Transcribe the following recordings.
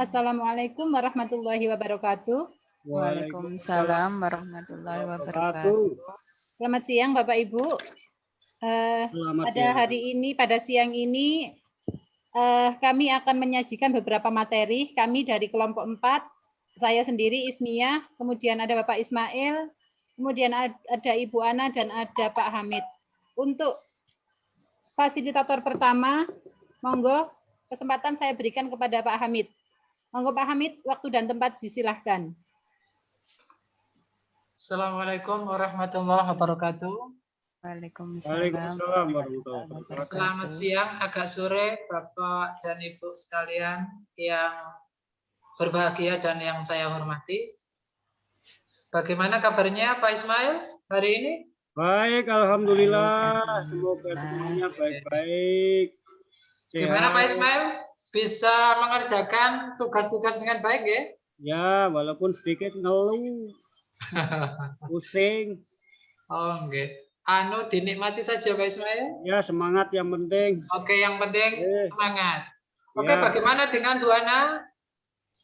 Assalamualaikum warahmatullahi wabarakatuh. Waalaikumsalam warahmatullahi wabarakatuh. Selamat siang Bapak Ibu. Uh, pada siang. hari ini, pada siang ini, uh, kami akan menyajikan beberapa materi. Kami dari kelompok 4, saya sendiri Ismiyah, kemudian ada Bapak Ismail, kemudian ada Ibu Ana, dan ada Pak Hamid. Untuk fasilitator pertama, monggo kesempatan saya berikan kepada Pak Hamid. Monggo Pak Hamid, waktu dan tempat disilahkan. Assalamualaikum warahmatullahi wabarakatuh. Waalaikumsalam. warahmatullahi wabarakatuh. Selamat siang, agak sore Bapak dan Ibu sekalian yang berbahagia dan yang saya hormati. Bagaimana kabarnya Pak Ismail hari ini? Baik, Alhamdulillah. Semoga semuanya baik-baik. Gimana Pak Ismail? Bisa mengerjakan tugas-tugas dengan baik ya? Ya, walaupun sedikit ngeluh. Pusing. Oh, enggak. Anu dinikmati saja Pak Ismail. Ya, semangat yang penting. Oke, yang penting yes. semangat. Oke, ya. bagaimana dengan Bu Ana?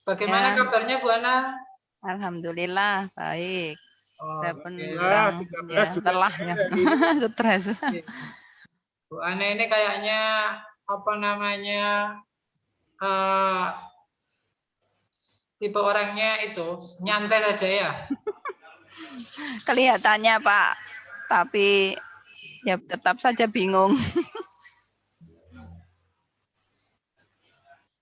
Bagaimana ya. kabarnya Bu Ana? Alhamdulillah, baik. Oh, Saya pun ya, ya, lelah ya. Stres. Bu Ana ini kayaknya apa namanya? Uh, tipe orangnya itu nyantai saja ya. Kelihatannya Pak, tapi ya tetap saja bingung.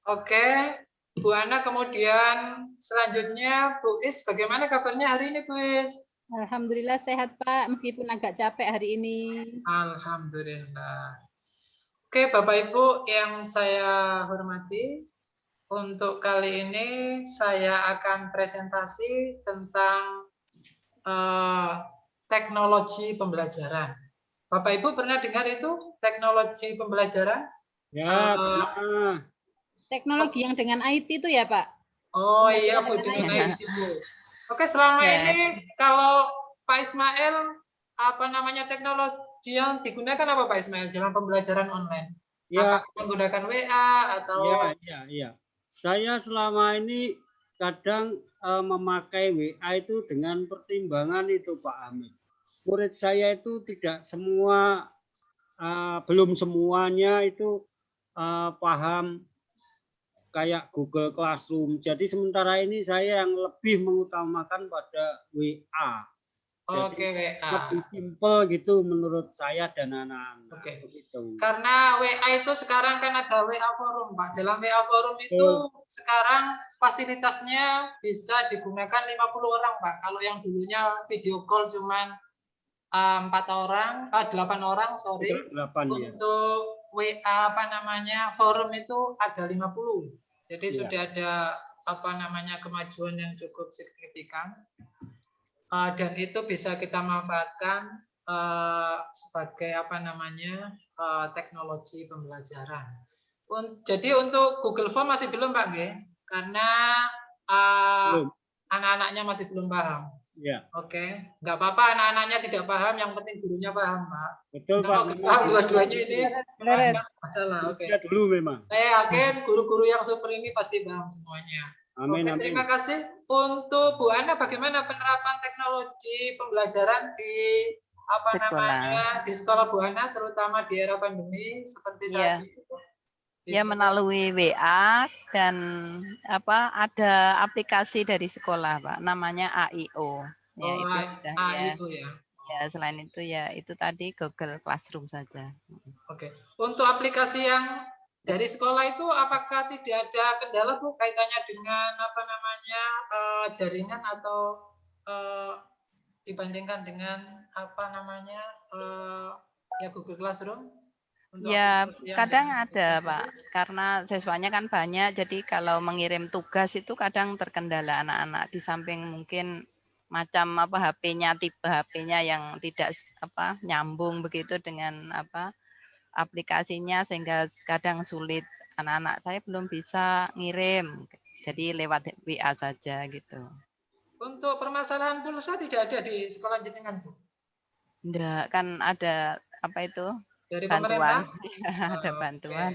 Oke, Bu Ana kemudian selanjutnya Bu Is, bagaimana kabarnya hari ini Bu Is? Alhamdulillah sehat Pak, meskipun agak capek hari ini. Alhamdulillah. Oke Bapak Ibu yang saya hormati, untuk kali ini saya akan presentasi tentang uh, teknologi pembelajaran. Bapak Ibu pernah dengar itu teknologi pembelajaran? Ya, uh, Teknologi yang dengan IT itu ya, Pak? Oh iya, Bu, dengan IT, Bu. Oke, selama ya. ini kalau Pak Ismail, apa namanya teknologi yang digunakan apa Pak Ismail dalam pembelajaran online? Ya. Apakah menggunakan WA atau? Iya, iya, iya. Saya selama ini kadang uh, memakai WA itu dengan pertimbangan itu Pak Amin. Murid saya itu tidak semua, uh, belum semuanya itu uh, paham kayak Google Classroom. Jadi sementara ini saya yang lebih mengutamakan pada WA. Oke, okay, WA. Lebih simple gitu menurut saya dan anak-anak. Oke. Okay. Gitu. Karena WA itu sekarang kan ada WA forum, Pak. Dalam WA forum itu sekarang fasilitasnya bisa digunakan 50 orang, Pak. Kalau yang dulunya video call cuman eh, empat uh, orang, ah, delapan orang, sorry. Delapan, ya. Untuk ya. WA apa namanya forum itu ada 50. Jadi ya. sudah ada apa namanya kemajuan yang cukup signifikan uh, dan itu bisa kita manfaatkan uh, sebagai apa namanya uh, teknologi pembelajaran. Un jadi untuk Google Form masih belum Pak G? Karena anak-anaknya masih belum paham. Ya. Oke, okay. nggak apa-apa anak-anaknya tidak paham, yang penting gurunya paham, Pak. Betul, Pak. Paham dua-duanya ini masalah. Oke. Okay. dulu memang. Saya yakin guru-guru yang super ini pasti paham semuanya. Amin, Oke, terima kasih. Untuk Bu Ana, bagaimana penerapan teknologi pembelajaran di apa sekolah. namanya di sekolah Bu Ana, terutama di era pandemi seperti saat ya. ini? Ya melalui WA dan apa ada aplikasi dari sekolah Pak, namanya AIO. Ya oh, itu sudah AIO ya. ya. Ya selain itu ya itu tadi Google Classroom saja. Oke. Untuk aplikasi yang dari sekolah itu apakah tidak ada kendala Bu kaitannya dengan apa namanya uh, jaringan atau uh, dibandingkan dengan apa namanya uh, ya Google Classroom? Untuk ya kadang ada Pak karena siswanya kan banyak jadi kalau mengirim tugas itu kadang terkendala anak-anak di samping mungkin macam apa HP-nya tipe HP-nya yang tidak apa nyambung begitu dengan apa aplikasinya sehingga kadang sulit anak-anak saya belum bisa ngirim jadi lewat WA saja gitu. Untuk permasalahan pulsa tidak ada di sekolah jenengan Bu? Enggak, kan ada apa itu? Dari bantuan. Ya, ada bantuan.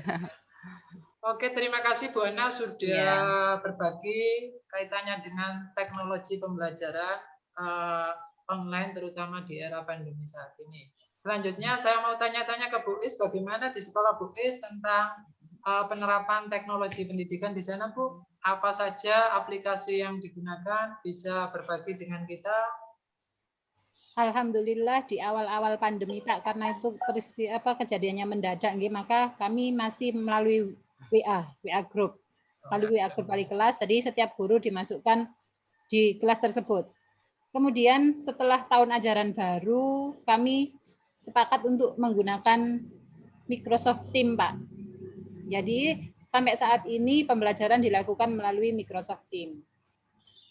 Oke, terima kasih Bu Ana sudah ya. berbagi kaitannya dengan teknologi pembelajaran uh, online terutama di era pandemi saat ini. Selanjutnya saya mau tanya-tanya ke Bu Is bagaimana di sekolah Bu Is tentang uh, penerapan teknologi pendidikan di sana Bu? Apa saja aplikasi yang digunakan bisa berbagi dengan kita? Alhamdulillah di awal-awal pandemi Pak karena itu peristiwa apa kejadiannya mendadak nggih maka kami masih melalui WA, WA group. Melalui WA group wali kelas jadi setiap guru dimasukkan di kelas tersebut. Kemudian setelah tahun ajaran baru kami sepakat untuk menggunakan Microsoft Teams Pak. Jadi sampai saat ini pembelajaran dilakukan melalui Microsoft Teams.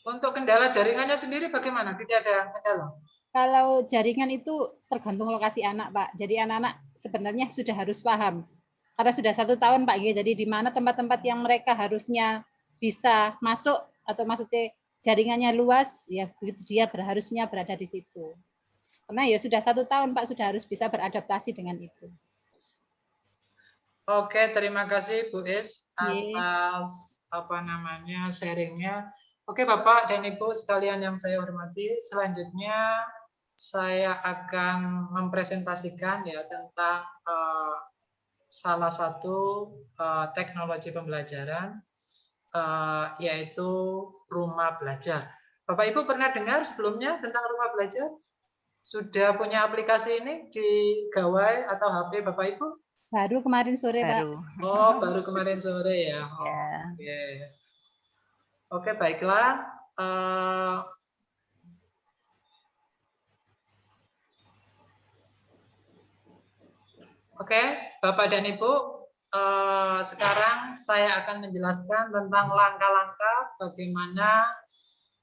Untuk kendala jaringannya sendiri bagaimana? Tidak ada kendala? Kalau jaringan itu tergantung lokasi anak, Pak. Jadi anak-anak sebenarnya sudah harus paham. Karena sudah satu tahun, Pak. Jadi di mana tempat-tempat yang mereka harusnya bisa masuk atau maksudnya jaringannya luas, ya begitu dia harusnya berada di situ. Karena ya sudah satu tahun, Pak, sudah harus bisa beradaptasi dengan itu. Oke, terima kasih Bu Is atas apa namanya sharingnya. Oke, Bapak dan Ibu sekalian yang saya hormati, selanjutnya saya akan mempresentasikan ya tentang uh, salah satu uh, teknologi pembelajaran uh, yaitu rumah belajar. Bapak Ibu pernah dengar sebelumnya tentang rumah belajar? Sudah punya aplikasi ini di gawai atau HP Bapak Ibu? Baru kemarin sore, baru. Pak. Oh, baru kemarin sore ya. Oh, yeah. Oke. Okay. Oke, okay, baiklah. Uh, Oke, Bapak dan Ibu, eh, sekarang saya akan menjelaskan tentang langkah-langkah bagaimana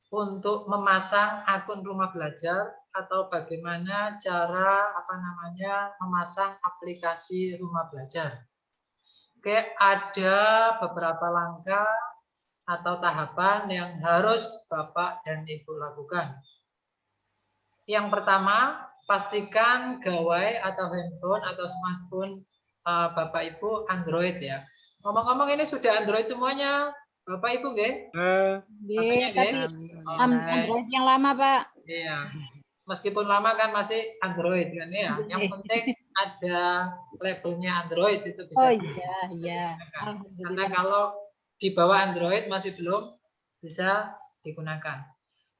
untuk memasang akun rumah belajar atau bagaimana cara apa namanya memasang aplikasi rumah belajar. Oke, ada beberapa langkah atau tahapan yang harus Bapak dan Ibu lakukan. Yang pertama, pastikan gawai atau handphone atau smartphone uh, Bapak Ibu Android ya. Ngomong-ngomong ini sudah Android semuanya, Bapak Ibu, nggih? Uh, oh, Android yang lama, Pak. Iya. Meskipun lama kan masih Android kan ya. Yang penting ada labelnya Android itu bisa. Oh iya, iya. Karena kalau di bawah Android masih belum bisa digunakan.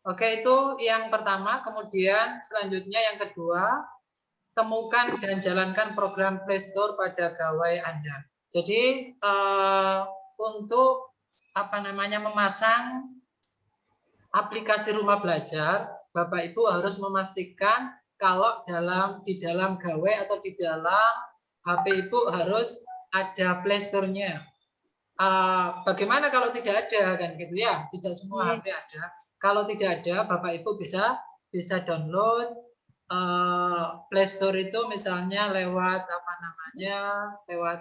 Oke, itu yang pertama. Kemudian selanjutnya yang kedua, temukan dan jalankan program Play Store pada gawai Anda. Jadi eh, untuk apa namanya memasang aplikasi rumah belajar, Bapak Ibu harus memastikan kalau dalam di dalam gawai atau di dalam HP Ibu harus ada Play Store-nya. Uh, bagaimana kalau tidak ada kan gitu ya? Tidak semua HP iya. ada. Kalau tidak ada, Bapak Ibu bisa bisa download uh, Play Store itu misalnya lewat apa namanya, lewat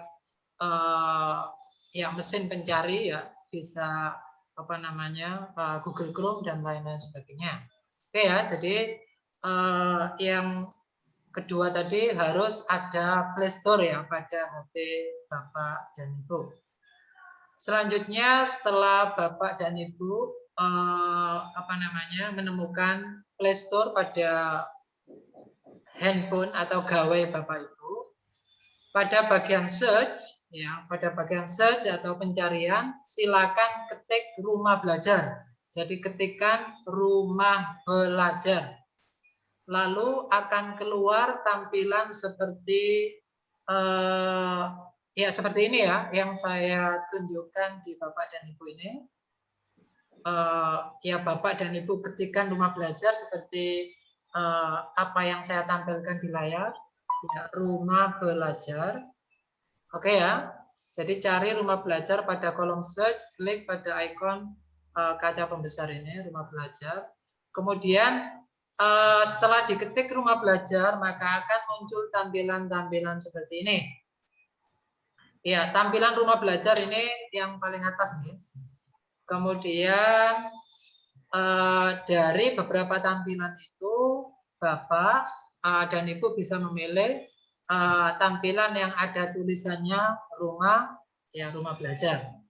uh, ya mesin pencari ya, bisa apa namanya uh, Google Chrome dan lain-lain sebagainya. Oke ya, jadi uh, yang kedua tadi harus ada Play Store ya pada HP Bapak dan Ibu. Selanjutnya setelah Bapak dan Ibu uh, apa namanya menemukan Play Store pada handphone atau gawai Bapak Ibu. Pada bagian search, ya, pada bagian search atau pencarian, silakan ketik rumah belajar. Jadi ketikkan rumah belajar. Lalu akan keluar tampilan seperti eh, ya seperti ini ya, yang saya tunjukkan di Bapak dan Ibu ini uh, ya Bapak dan Ibu ketikkan rumah belajar seperti uh, apa yang saya tampilkan di layar, ya, rumah belajar. Oke ya, jadi cari rumah belajar pada kolom search, klik pada ikon kaca pembesar ini, rumah belajar. Kemudian uh, setelah diketik rumah belajar, maka akan muncul tampilan-tampilan seperti ini. Ya, tampilan rumah belajar ini yang paling atas nih. Kemudian eh, dari beberapa tampilan itu Bapak eh, dan Ibu bisa memilih eh, tampilan yang ada tulisannya rumah ya rumah belajar.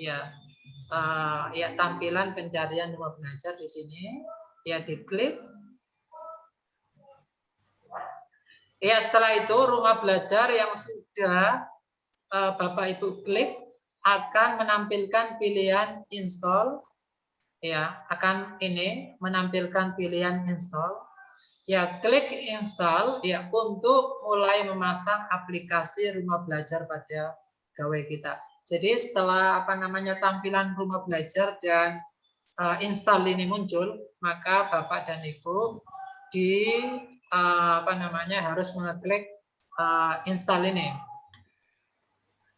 Ya, uh, ya tampilan pencarian rumah belajar di sini. Ya diklik. Ya setelah itu rumah belajar yang sudah uh, Bapak Ibu klik akan menampilkan pilihan install. Ya akan ini menampilkan pilihan install. Ya klik install ya untuk mulai memasang aplikasi rumah belajar pada gawai kita jadi setelah apa namanya tampilan rumah belajar dan uh, install ini muncul maka bapak dan ibu di uh, apa namanya harus mengeklik uh, install ini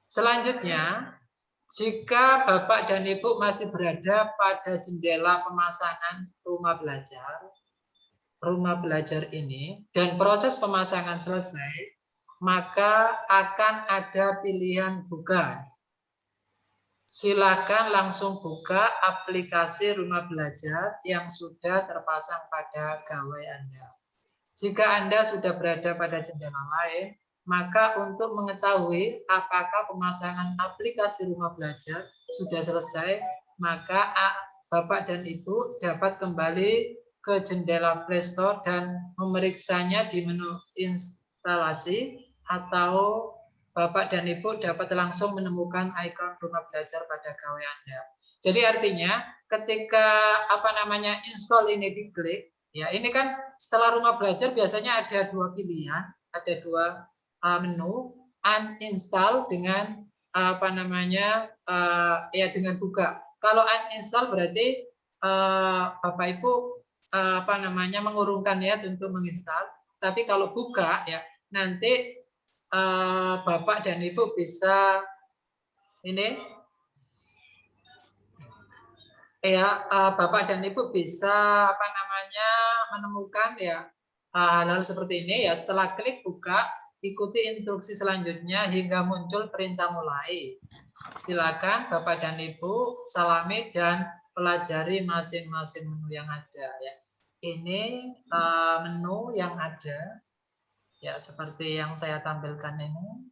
selanjutnya jika Bapak dan Ibu masih berada pada jendela pemasangan rumah belajar, rumah belajar ini, dan proses pemasangan selesai, maka akan ada pilihan buka. Silakan langsung buka aplikasi rumah belajar yang sudah terpasang pada gawai Anda. Jika Anda sudah berada pada jendela lain, maka untuk mengetahui apakah pemasangan aplikasi rumah belajar sudah selesai, maka Bapak dan Ibu dapat kembali ke jendela Play Store dan memeriksanya di menu instalasi atau Bapak dan Ibu dapat langsung menemukan ikon rumah belajar pada gawai Anda. Jadi artinya ketika apa namanya install ini diklik, ya ini kan setelah rumah belajar biasanya ada dua pilihan, ada dua menu uninstall dengan apa namanya ya dengan buka. Kalau uninstall berarti uh, Bapak Ibu uh, apa namanya mengurungkan ya untuk menginstal. Tapi kalau buka ya nanti uh, Bapak dan Ibu bisa ini ya uh, Bapak dan Ibu bisa apa namanya menemukan ya uh, seperti ini ya setelah klik buka Ikuti instruksi selanjutnya hingga muncul perintah mulai. Silakan Bapak dan Ibu salami dan pelajari masing-masing menu yang ada ya. Ini uh, menu yang ada ya seperti yang saya tampilkan ini.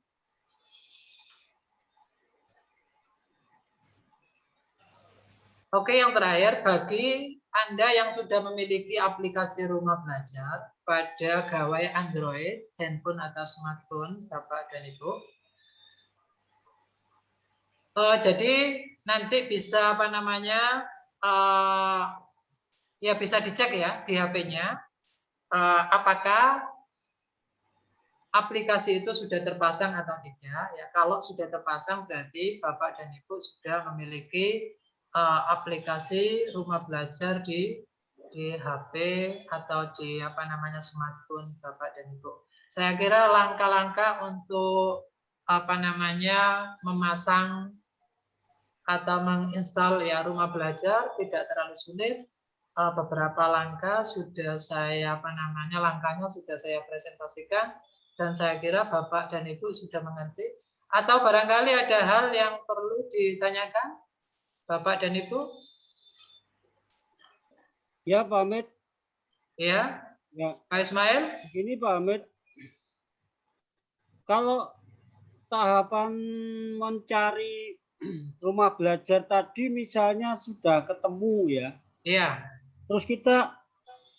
Oke, yang terakhir bagi Anda yang sudah memiliki aplikasi rumah belajar, pada gawai Android, handphone atau smartphone, Bapak dan Ibu. Uh, jadi nanti bisa apa namanya, uh, ya bisa dicek ya di HP-nya, uh, apakah aplikasi itu sudah terpasang atau tidak. Ya, kalau sudah terpasang berarti Bapak dan Ibu sudah memiliki uh, aplikasi rumah belajar di di HP atau di apa namanya smartphone Bapak dan Ibu. Saya kira langkah-langkah untuk apa namanya memasang atau menginstal ya rumah belajar tidak terlalu sulit. Eh, beberapa langkah sudah saya apa namanya langkahnya sudah saya presentasikan dan saya kira Bapak dan Ibu sudah mengerti. Atau barangkali ada hal yang perlu ditanyakan Bapak dan Ibu? Ya, Pak Amit. Ya. Ya. Pak Ismail. Begini Pak Amit. Kalau tahapan mencari rumah belajar tadi misalnya sudah ketemu ya. Iya. Terus kita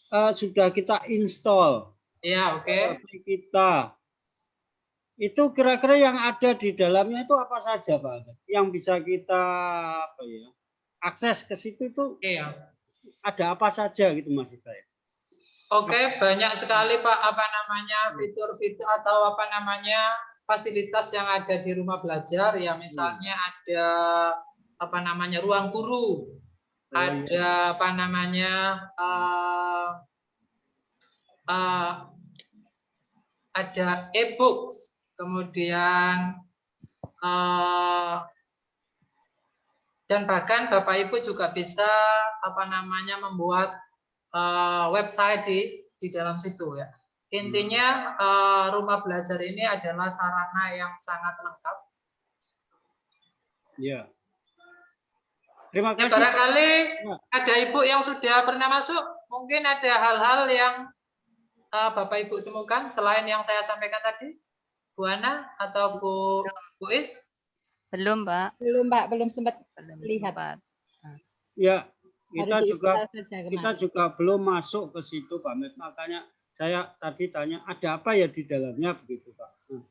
uh, sudah kita install. Iya, oke. Okay. Kita itu kira-kira yang ada di dalamnya itu apa saja Pak? Yang bisa kita apa ya? Akses ke situ itu Iya ada apa saja gitu maksud saya. Oke, banyak sekali Pak apa namanya fitur-fitur atau apa namanya fasilitas yang ada di rumah belajar ya misalnya hmm. ada apa namanya ruang guru, oh, ada apa namanya uh, uh, ada e-books, kemudian uh, dan bahkan Bapak Ibu juga bisa apa namanya membuat uh, website di di dalam situ ya. Intinya uh, rumah belajar ini adalah sarana yang sangat lengkap. Ya. Terima kasih. Ya, barangkali ya. ada ibu yang sudah pernah masuk, mungkin ada hal-hal yang uh, Bapak Ibu temukan selain yang saya sampaikan tadi, Bu Ana atau Bu Bu Is? Belum, Pak. Belum, Pak. Belum sempat Belum lihat. sempat. Ya, kita juga kita juga belum masuk ke situ Pak. Makanya saya tadi tanya ada apa ya di dalamnya begitu Pak. Nah,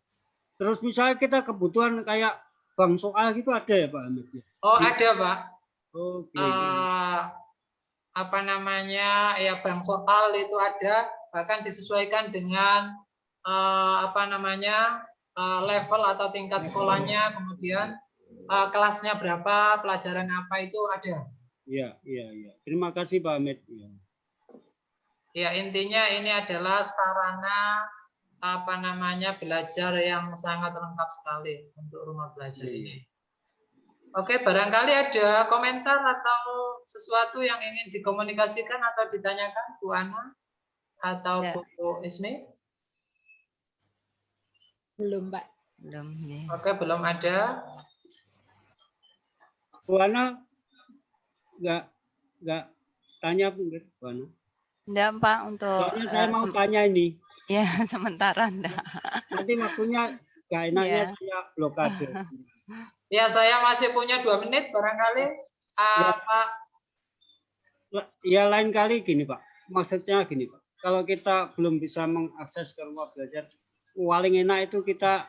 Terus misalnya kita kebutuhan kayak bank soal gitu ada ya Pak ya? Oh, ada, Pak. Oke. Eh, apa namanya? Ya, bank soal itu ada, bahkan disesuaikan dengan eh, apa namanya? eh, level atau tingkat sekolahnya, kemudian eh, kelasnya berapa, pelajaran apa itu ada. Iya, iya, iya. Terima kasih Pak Ahmed. Ya. Ya, intinya ini adalah sarana apa namanya belajar yang sangat lengkap sekali untuk rumah belajar Iya. ini. Oke, barangkali ada komentar atau sesuatu yang ingin dikomunikasikan atau ditanyakan Bu Ana atau Ya. Bu Ismi? Belum, Pak. Belum. ya. Oke, belum ada. Bu Ana nggak nggak tanya Bu nggak, Bu Ana? Enggak, Pak, untuk Soalnya saya eh, mau tanya ini. ya sementara enggak. Nanti waktunya nggak enaknya Iya. saya blokade. Ya, saya masih punya dua menit barangkali. Ah, Pak, Ya lain kali gini Pak. Maksudnya gini Pak. Kalau kita belum bisa mengakses ke rumah belajar, paling enak itu kita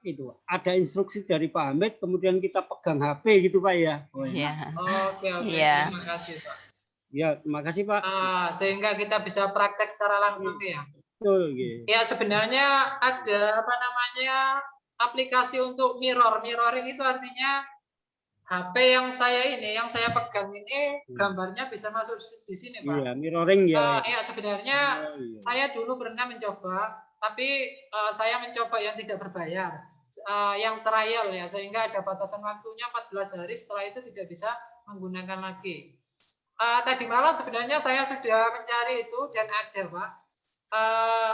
itu ada instruksi dari Pak Hamid, kemudian kita pegang HP gitu Pak ya. Oh. Iya. oke oke, Iya. terima kasih Pak. Ya, terima kasih Pak. Ah, sehingga kita bisa praktek secara langsung ya. Betul, gitu. Ya sebenarnya ada apa namanya aplikasi untuk mirror. Mirroring itu artinya HP yang saya ini, yang saya pegang ini Hmm. gambarnya bisa masuk di sini, Pak. Iya, mirroring ya. Eh, ya sebenarnya Oh, iya. saya dulu pernah mencoba, tapi eh, saya mencoba yang tidak berbayar, Eh, yang trial ya, sehingga ada batasan waktunya 14 hari. Setelah itu tidak bisa menggunakan lagi. Eh, tadi malam sebenarnya saya sudah mencari itu dan ada, Pak. Eh,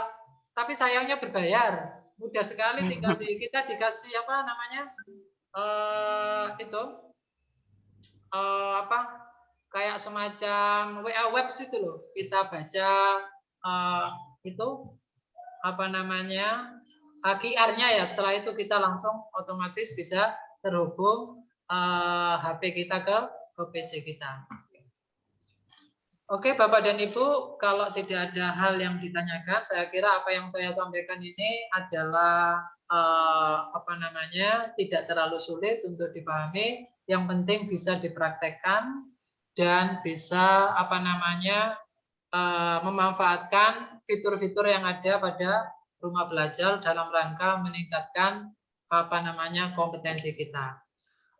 tapi sayangnya berbayar. Mudah sekali tinggal di kita dikasih apa namanya? eh itu eh, apa? Kayak semacam WA Webs itu loh. Kita baca eh, itu apa namanya? eh, QR-nya ya. Setelah itu kita langsung otomatis bisa terhubung eh, HP kita ke ke PC kita. Oke, Bapak dan Ibu, kalau tidak ada hal yang ditanyakan, saya kira apa yang saya sampaikan ini adalah eh, apa namanya tidak terlalu sulit untuk dipahami. Yang penting bisa dipraktekkan dan bisa apa namanya eh, memanfaatkan fitur-fitur yang ada pada rumah belajar dalam rangka meningkatkan apa namanya kompetensi kita.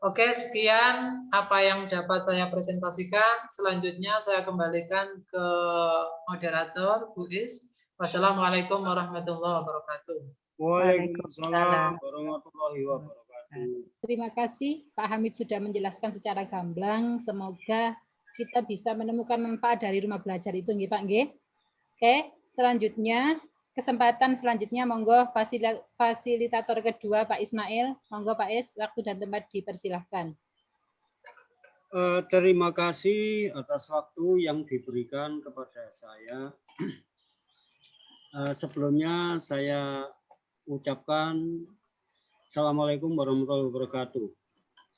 Oke, sekian apa yang dapat saya presentasikan. Selanjutnya saya kembalikan ke moderator Bu Is. Wassalamualaikum warahmatullahi wabarakatuh. Waalaikumsalam warahmatullahi wabarakatuh. Terima kasih Pak Hamid sudah menjelaskan secara gamblang. Semoga kita bisa menemukan manfaat dari rumah belajar itu, nggih Pak nggih. Oke, selanjutnya kesempatan selanjutnya monggo fasilitator kedua Pak Ismail. Monggo Pak Is, waktu dan tempat dipersilahkan. Eh, terima kasih atas waktu yang diberikan kepada saya. Eh, sebelumnya saya ucapkan Assalamualaikum warahmatullahi wabarakatuh.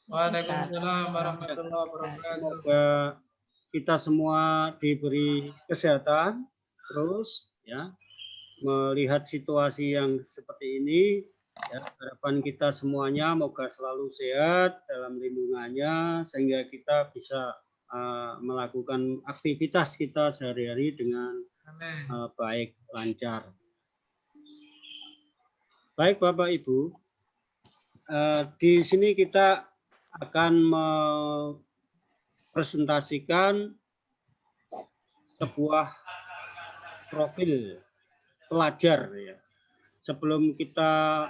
Waalaikumsalam warahmatullahi wabarakatuh. Semoga kita semua diberi kesehatan terus ya melihat situasi yang seperti ini ya, harapan kita semuanya moga selalu sehat dalam lindungannya sehingga kita bisa uh, melakukan aktivitas kita sehari-hari dengan uh, baik lancar. Baik Bapak Ibu, di sini kita akan mempresentasikan sebuah profil pelajar ya. Sebelum kita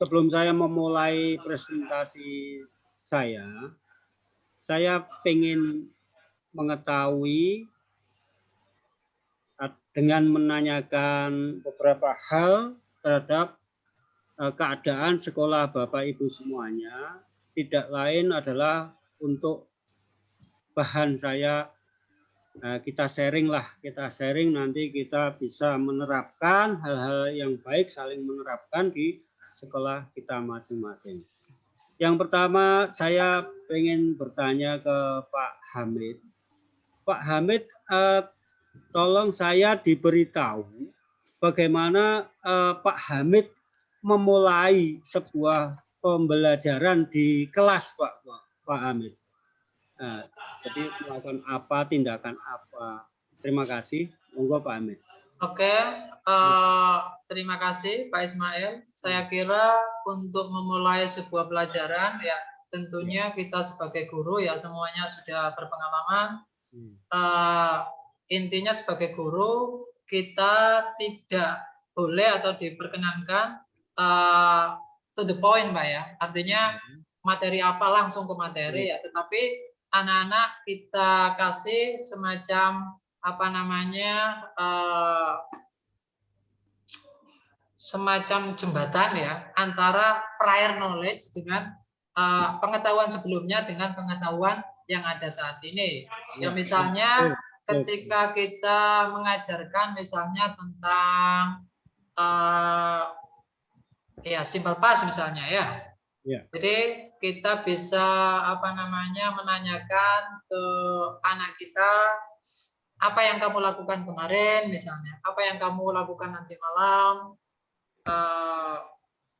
sebelum saya memulai presentasi saya, saya ingin mengetahui dengan menanyakan beberapa hal terhadap eh, keadaan sekolah Bapak Ibu semuanya, tidak lain adalah untuk bahan saya Nah, kita sharing lah, kita sharing nanti kita bisa menerapkan hal-hal yang baik, saling menerapkan di sekolah kita masing-masing. Yang pertama saya ingin bertanya ke Pak Hamid. Pak Hamid, eh, tolong saya diberitahu bagaimana eh, Pak Hamid memulai sebuah pembelajaran di kelas Pak Pak Hamid. Nah, jadi melakukan apa, tindakan apa. Terima kasih. Monggo Pak Hamid. Oke, uh, terima kasih Pak Ismail. Saya kira untuk memulai sebuah pelajaran ya tentunya kita sebagai guru ya semuanya sudah berpengalaman. Uh, intinya sebagai guru kita tidak boleh atau diperkenankan uh, to the point, Pak ya. Artinya materi apa langsung ke materi ya, tetapi anak-anak kita kasih semacam apa namanya uh, semacam jembatan ya antara prior knowledge dengan uh, pengetahuan sebelumnya dengan pengetahuan yang ada saat ini. Ya misalnya ketika kita mengajarkan misalnya tentang uh, ya simple past misalnya ya. ya. Jadi kita bisa apa namanya menanyakan ke anak kita apa yang kamu lakukan kemarin misalnya, apa yang kamu lakukan nanti malam, uh,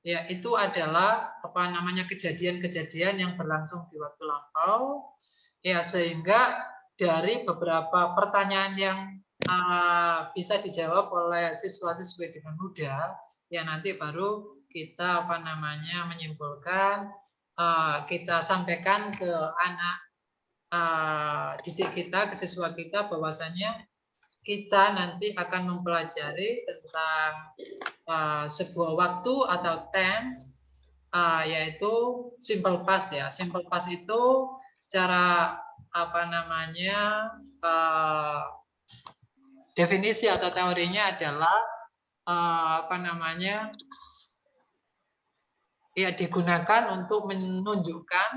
ya itu adalah apa namanya kejadian-kejadian yang berlangsung di waktu lampau, ya sehingga dari beberapa pertanyaan yang uh, bisa dijawab oleh siswa-siswi dengan mudah, ya nanti baru kita apa namanya menyimpulkan, uh, kita sampaikan ke anak uh, didik kita, ke siswa kita bahwasanya kita nanti akan mempelajari tentang uh, sebuah waktu atau tense yaitu simple past ya. Simple past itu secara apa namanya definisi atau teorinya adalah apa namanya ya digunakan untuk menunjukkan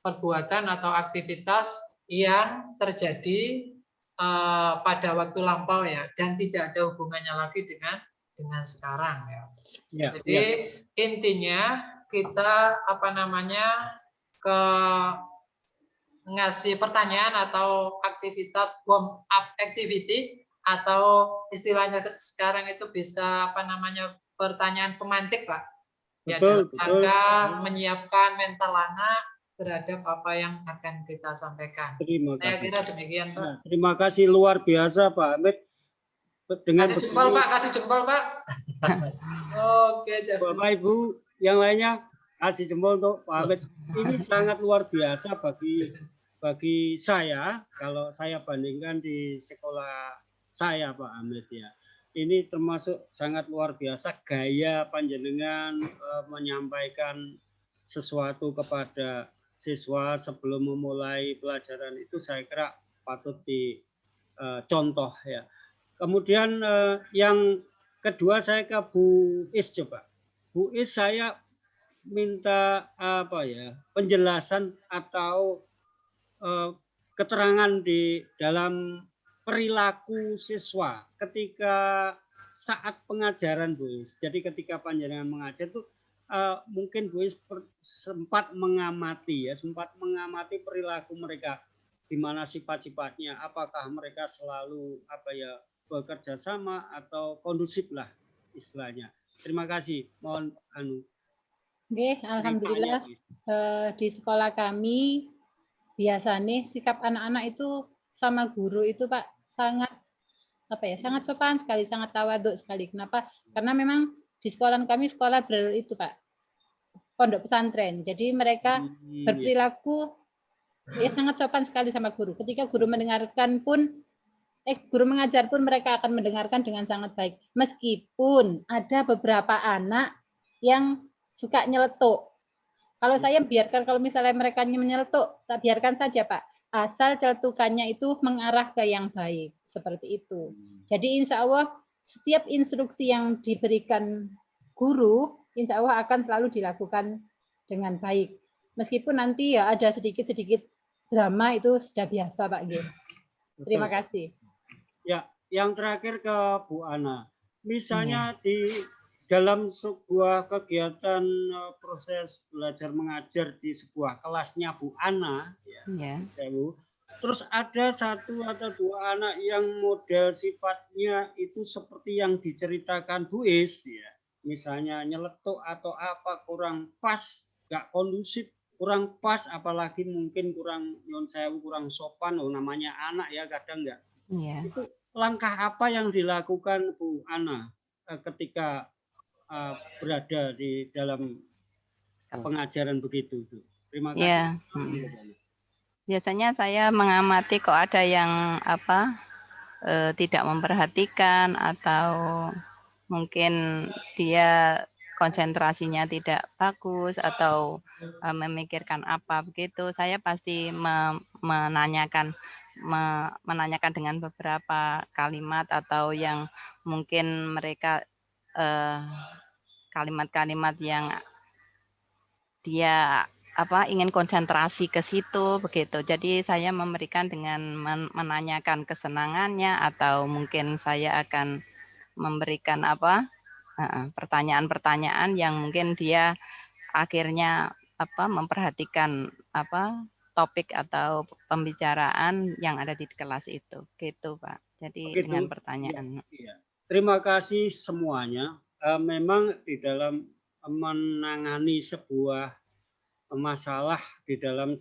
perbuatan atau aktivitas yang terjadi uh, pada waktu lampau ya dan tidak ada hubungannya lagi dengan dengan sekarang ya. ya Jadi ya. intinya kita apa namanya ke ngasih pertanyaan atau aktivitas warm up activity atau istilahnya sekarang itu bisa apa namanya pertanyaan pemantik pak ya betul, betul, menyiapkan mental anak terhadap apa yang akan kita sampaikan. Terima Saya kira demikian, Pak. Nah, terima kasih luar biasa, Pak Amit. Dengan kasih jempol, Pak. Kasih jempol, Pak. Oke, jadi. Bapak Ibu yang lainnya kasih jempol untuk Pak Amit. Ini sangat luar biasa bagi bagi saya kalau saya bandingkan di sekolah saya Pak Amit ya. Ini termasuk sangat luar biasa gaya panjenengan uh, menyampaikan sesuatu kepada siswa sebelum memulai pelajaran itu saya kira patut dicontoh uh, ya. Kemudian uh, yang kedua saya ke Bu Is coba. Bu Is saya minta apa ya penjelasan atau keterangan di dalam perilaku siswa ketika saat pengajaran Bu Is. Jadi ketika panjenengan mengajar itu uh, mungkin Bu sempat mengamati ya, sempat mengamati perilaku mereka di mana sifat-sifatnya, apakah mereka selalu apa ya bekerja sama atau kondusif lah istilahnya. Terima kasih. Mohon anu. Oke, alhamdulillah uh, di sekolah kami biasanya sikap anak-anak itu sama guru itu Pak sangat apa ya sangat sopan sekali sangat tawaduk sekali kenapa karena memang di sekolah kami sekolah ber itu Pak pondok pesantren. Jadi mereka hmm, iya. berperilaku ya sangat sopan sekali sama guru. Ketika guru mendengarkan pun eh guru mengajar pun mereka akan mendengarkan dengan sangat baik. Meskipun ada beberapa anak yang suka nyeletuk. Kalau saya biarkan kalau misalnya mereka menyeletuk, tak biarkan saja, Pak. Asal celetukannya itu mengarah ke yang baik, seperti itu. Hmm. Jadi insya Allah setiap instruksi yang diberikan guru insya Allah akan selalu dilakukan dengan baik. Meskipun nanti ya ada sedikit-sedikit drama itu sudah biasa Pak G. Terima kasih. Ya, yang terakhir ke Bu Ana. Misalnya ya. di dalam sebuah kegiatan eh, proses belajar mengajar di sebuah kelasnya Bu Ana, ya, ya. Bu, terus ada satu atau dua anak yang model sifatnya itu seperti yang diceritakan Bu Is, ya, misalnya nyeletuk atau apa kurang pas, nggak kondusif, kurang pas, apalagi mungkin kurang non sewu, kurang sopan, oh namanya anak ya kadang nggak. Ya. Itu langkah apa yang dilakukan Bu Ana eh, ketika uh, berada di dalam pengajaran begitu itu. Terima kasih. Ya. Hmm. Biasanya saya mengamati kok ada yang apa eh, tidak memperhatikan atau mungkin dia konsentrasinya tidak bagus atau eh, memikirkan apa begitu. Saya pasti me menanyakan me menanyakan dengan beberapa kalimat atau yang mungkin mereka eh, kalimat-kalimat yang dia apa ingin konsentrasi ke situ begitu. Jadi saya memberikan dengan menanyakan kesenangannya atau mungkin saya akan memberikan apa pertanyaan-pertanyaan yang mungkin dia akhirnya apa memperhatikan apa topik atau pembicaraan yang ada di kelas itu gitu Pak. Jadi Begitu. dengan pertanyaan. Ya, ya. Terima kasih semuanya. Uh, memang di dalam menangani sebuah masalah di dalam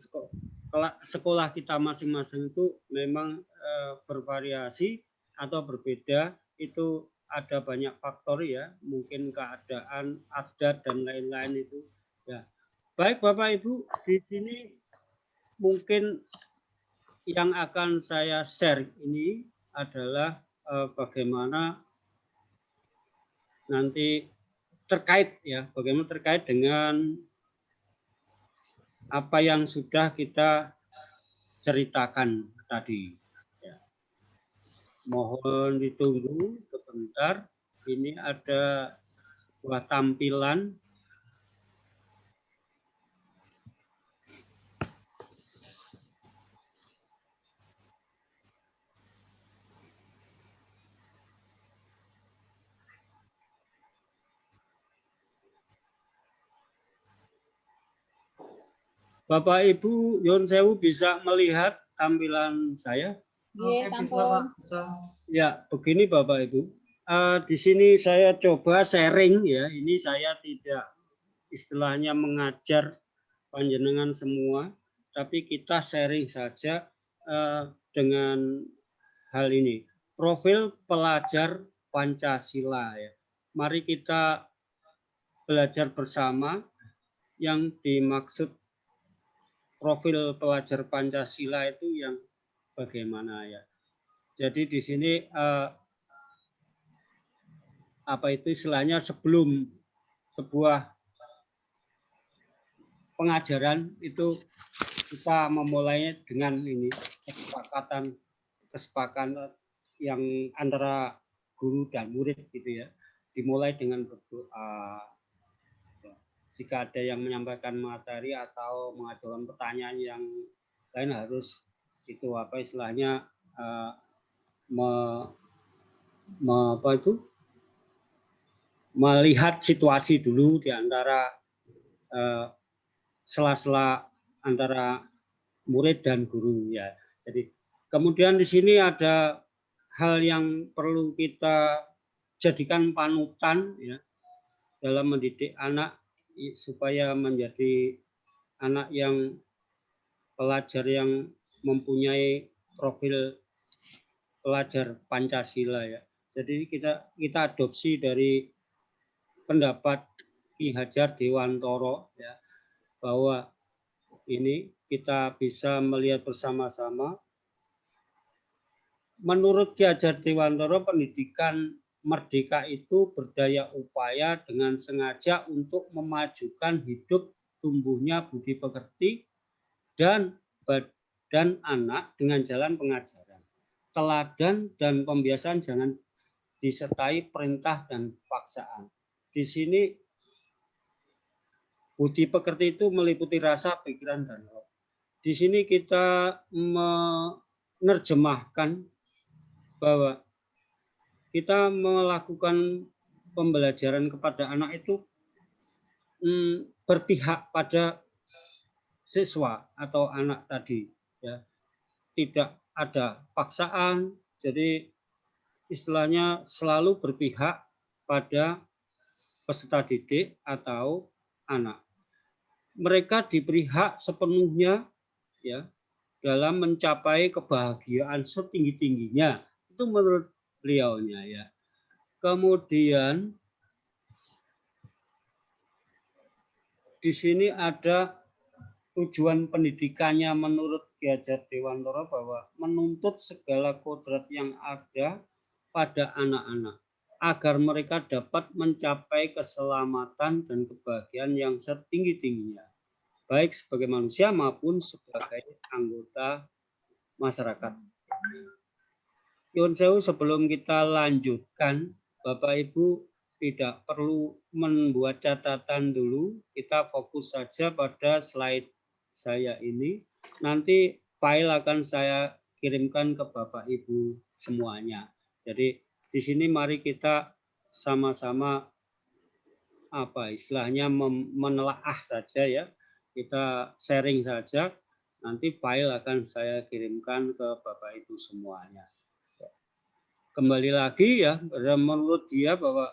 sekolah, kita masing-masing itu memang uh, bervariasi atau berbeda. Itu ada banyak faktor ya mungkin keadaan adat dan lain-lain itu. Ya baik bapak ibu di sini mungkin yang akan saya share ini adalah uh, bagaimana nanti terkait ya bagaimana terkait dengan apa yang sudah kita ceritakan tadi. Ya. Mohon ditunggu sebentar. Ini ada sebuah tampilan Bapak Ibu Yon Sewu bisa melihat tampilan saya? Iya. Ya, begini Bapak Ibu. Uh, di sini saya coba sharing ya. Ini saya tidak istilahnya mengajar panjenengan semua, tapi kita sharing saja uh, dengan hal ini. Profil pelajar Pancasila ya. Mari kita belajar bersama yang dimaksud profil pelajar Pancasila itu yang bagaimana ya. Jadi di sini eh, apa itu istilahnya sebelum sebuah pengajaran itu kita memulainya dengan ini kesepakatan kesepakatan yang antara guru dan murid gitu ya dimulai dengan berdoa jika ada yang menyampaikan materi atau mengajukan pertanyaan yang lain harus itu apa istilahnya uh, me, me, apa itu melihat situasi dulu di antara uh, sela-sela antara murid dan guru ya. Jadi kemudian di sini ada hal yang perlu kita jadikan panutan ya dalam mendidik anak supaya menjadi anak yang pelajar yang mempunyai profil pelajar Pancasila ya. Jadi kita kita adopsi dari pendapat Ki Hajar Dewantoro ya bahwa ini kita bisa melihat bersama-sama menurut Ki Hajar Dewantoro pendidikan merdeka itu berdaya upaya dengan sengaja untuk memajukan hidup tumbuhnya budi pekerti dan badan anak dengan jalan pengajaran. Teladan dan pembiasaan jangan disertai perintah dan paksaan. Di sini budi pekerti itu meliputi rasa, pikiran, dan roh. Di sini kita menerjemahkan bahwa kita melakukan pembelajaran kepada anak itu hmm, berpihak pada siswa atau anak tadi ya. Tidak ada paksaan jadi istilahnya selalu berpihak pada peserta didik atau anak. Mereka diberi hak sepenuhnya ya dalam mencapai kebahagiaan setinggi-tingginya. Itu menurut beliaunya ya kemudian di sini ada tujuan pendidikannya menurut Ki Hajar Dewantara bahwa menuntut segala kodrat yang ada pada anak-anak agar mereka dapat mencapai keselamatan dan kebahagiaan yang setinggi-tingginya baik sebagai manusia maupun sebagai anggota masyarakat. Yun Sewu sebelum kita lanjutkan, Bapak Ibu tidak perlu membuat catatan dulu, kita fokus saja pada slide saya ini. Nanti file akan saya kirimkan ke Bapak Ibu semuanya. Jadi di sini mari kita sama-sama apa istilahnya menelaah saja ya. Kita sharing saja. Nanti file akan saya kirimkan ke Bapak Ibu semuanya. Kembali lagi ya, menurut dia bahwa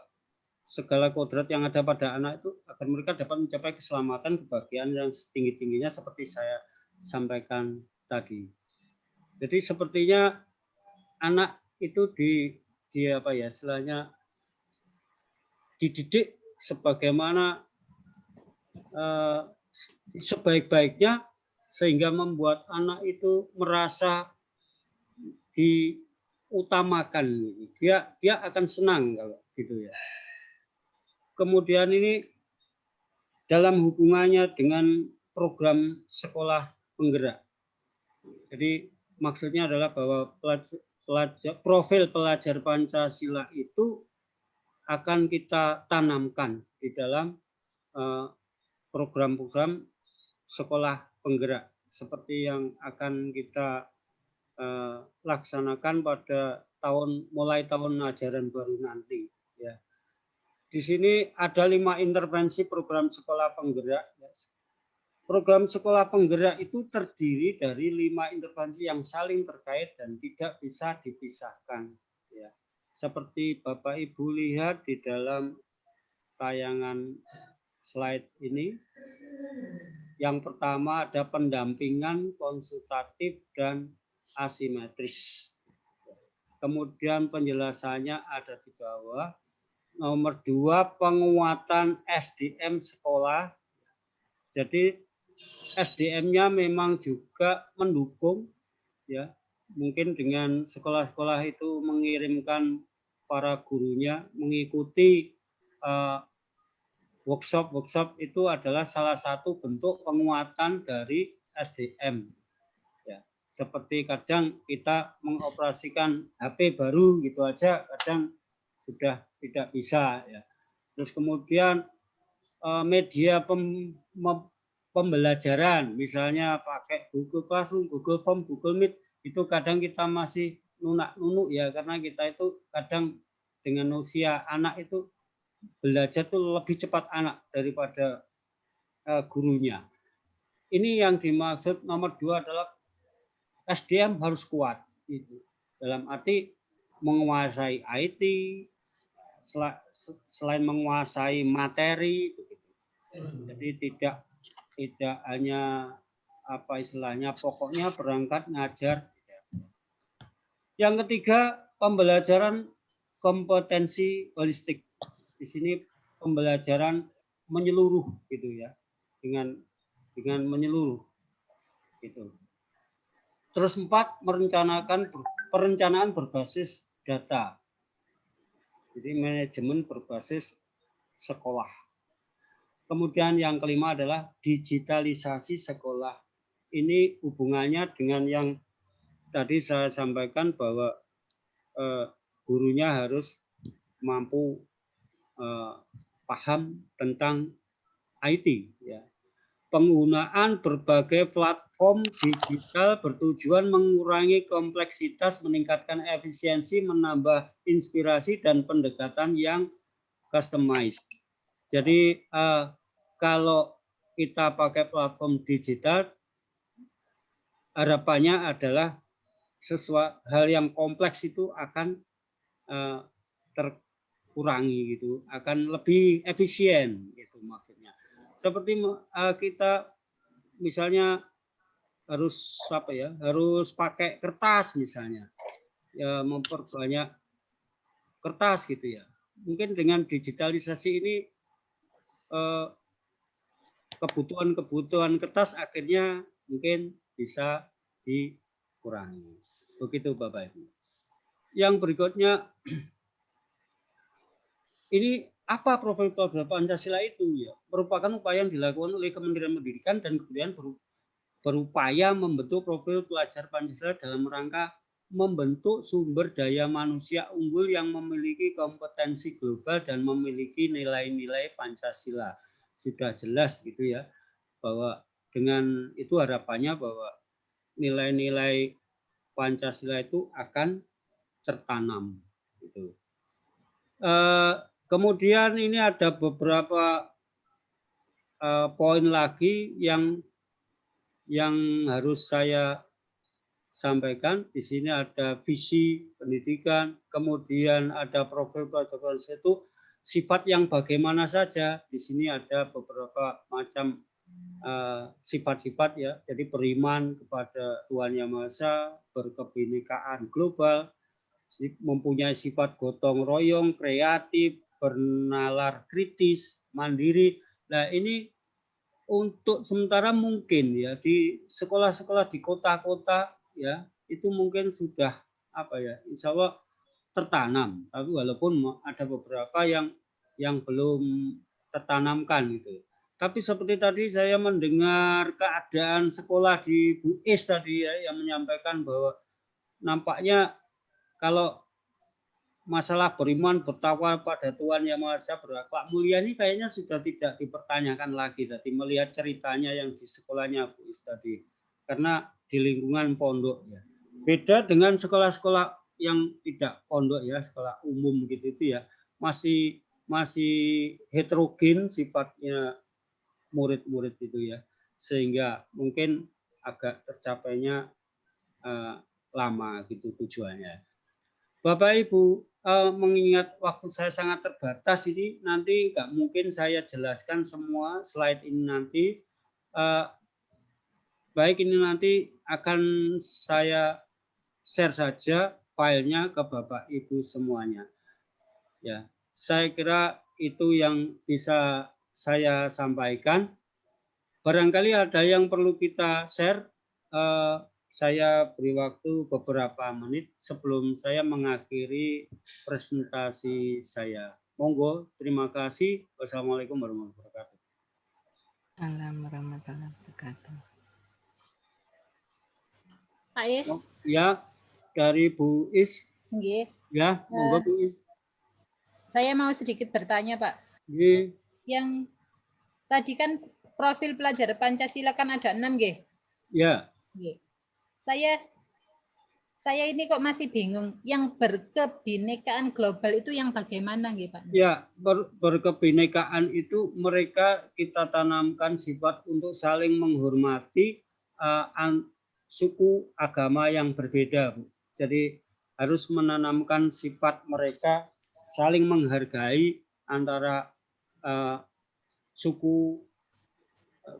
segala kodrat yang ada pada anak itu agar mereka dapat mencapai keselamatan kebahagiaan yang setinggi-tingginya seperti saya sampaikan tadi. Jadi sepertinya anak itu di di apa ya istilahnya dididik sebagaimana uh, sebaik-baiknya sehingga membuat anak itu merasa diutamakan dia dia akan senang kalau gitu ya. Kemudian ini dalam hubungannya dengan program sekolah penggerak. Jadi maksudnya adalah bahwa pelajar, pelajar, profil pelajar Pancasila itu akan kita tanamkan di dalam eh, program-program sekolah penggerak. Seperti yang akan kita uh, laksanakan pada tahun mulai tahun ajaran baru nanti ya di sini ada lima intervensi program sekolah penggerak. Program sekolah penggerak itu terdiri dari lima intervensi yang saling terkait dan tidak bisa dipisahkan. Ya. Seperti Bapak Ibu lihat di dalam tayangan slide ini. Yang pertama ada pendampingan konsultatif dan asimetris. Kemudian penjelasannya ada di bawah Nomor dua, penguatan SDM sekolah. Jadi SDM-nya memang juga mendukung, ya mungkin dengan sekolah-sekolah itu mengirimkan para gurunya mengikuti workshop-workshop uh, itu adalah salah satu bentuk penguatan dari SDM. Seperti kadang kita mengoperasikan HP baru gitu aja, kadang sudah tidak bisa ya. Terus kemudian eh, media pem, pembelajaran misalnya pakai Google Classroom, Google Form, Google Meet itu kadang kita masih nunak-nunuk ya karena kita itu kadang dengan usia anak itu belajar tuh lebih cepat anak daripada uh, gurunya. Ini yang dimaksud nomor dua adalah SDM harus kuat itu dalam arti menguasai IT, selain menguasai materi. Jadi tidak tidak hanya apa istilahnya pokoknya berangkat ngajar. Yang ketiga pembelajaran kompetensi holistik. Di sini pembelajaran menyeluruh gitu ya. Dengan dengan menyeluruh gitu. Terus empat merencanakan perencanaan berbasis data. Jadi manajemen berbasis sekolah. Kemudian yang kelima adalah digitalisasi sekolah. Ini hubungannya dengan yang tadi saya sampaikan bahwa eh, gurunya harus mampu eh, paham tentang IT. Ya. Penggunaan berbagai platform digital bertujuan mengurangi kompleksitas, meningkatkan efisiensi, menambah inspirasi dan pendekatan yang customize. Jadi uh, kalau kita pakai platform digital, harapannya adalah sesuatu hal yang kompleks itu akan uh, terkurangi gitu, akan lebih efisien gitu maksudnya. Seperti uh, kita misalnya harus apa ya, harus pakai kertas misalnya, ya memperbanyak kertas gitu ya. Mungkin dengan digitalisasi ini uh, kebutuhan-kebutuhan kertas akhirnya mungkin bisa dikurangi. Begitu Bapak Ibu. Yang berikutnya, ini apa profil program Pancasila itu ya? Merupakan upaya yang dilakukan oleh Kementerian Pendidikan dan kemudian berupaya membentuk profil pelajar Pancasila dalam rangka membentuk sumber daya manusia unggul yang memiliki kompetensi global dan memiliki nilai-nilai Pancasila. Sudah jelas gitu ya, bahwa dengan itu harapannya bahwa nilai-nilai Pancasila itu akan tertanam. Gitu. Eh, kemudian ini ada beberapa eh, poin lagi yang yang harus saya sampaikan. Di sini ada visi pendidikan, kemudian ada profil pelajar itu sifat yang bagaimana saja. Di sini ada beberapa macam Eh, sifat-sifat uh, ya. Jadi beriman kepada Tuhan Yang Maha Esa, berkebinekaan global, mempunyai sifat gotong royong, kreatif, bernalar kritis, mandiri. Nah, ini untuk sementara mungkin ya di sekolah-sekolah di kota-kota ya itu mungkin sudah apa ya insya Allah tertanam tapi walaupun ada beberapa yang yang belum tertanamkan gitu tapi seperti tadi saya mendengar keadaan sekolah di Bu Is tadi ya yang menyampaikan bahwa nampaknya kalau masalah beriman bertakwa pada Tuhan yang Maha Esa berakhlak mulia ini kayaknya sudah tidak dipertanyakan lagi tadi melihat ceritanya yang di sekolahnya Bu Is tadi. Karena di lingkungan pondok ya. Beda dengan sekolah-sekolah yang tidak pondok ya sekolah umum gitu itu ya. Masih masih heterogen sifatnya murid-murid itu ya. Sehingga mungkin agak tercapainya uh, lama gitu tujuannya. Bapak Ibu uh, mengingat waktu saya sangat terbatas ini nanti nggak mungkin saya jelaskan semua slide ini nanti uh, baik ini nanti akan saya share saja filenya ke Bapak Ibu semuanya. Ya, saya kira itu yang bisa saya sampaikan. Barangkali ada yang perlu kita share. Uh, saya beri waktu beberapa menit sebelum saya mengakhiri presentasi saya. Monggo, terima kasih. Wassalamualaikum warahmatullahi wabarakatuh. Assalamualaikum warahmatullahi wabarakatuh. Pak Is. Ya, dari Bu Is. Nggih. Ya, monggo Bu Is. Saya mau sedikit bertanya, Pak. Nggih yang tadi kan profil pelajar Pancasila kan ada enam, G. Ya. Saya saya ini kok masih bingung. Yang berkebinekaan global itu yang bagaimana, G, Pak? Ya, ber, berkebinekaan itu mereka kita tanamkan sifat untuk saling menghormati uh, an, suku agama yang berbeda, Bu. Jadi harus menanamkan sifat mereka saling menghargai antara uh, suku,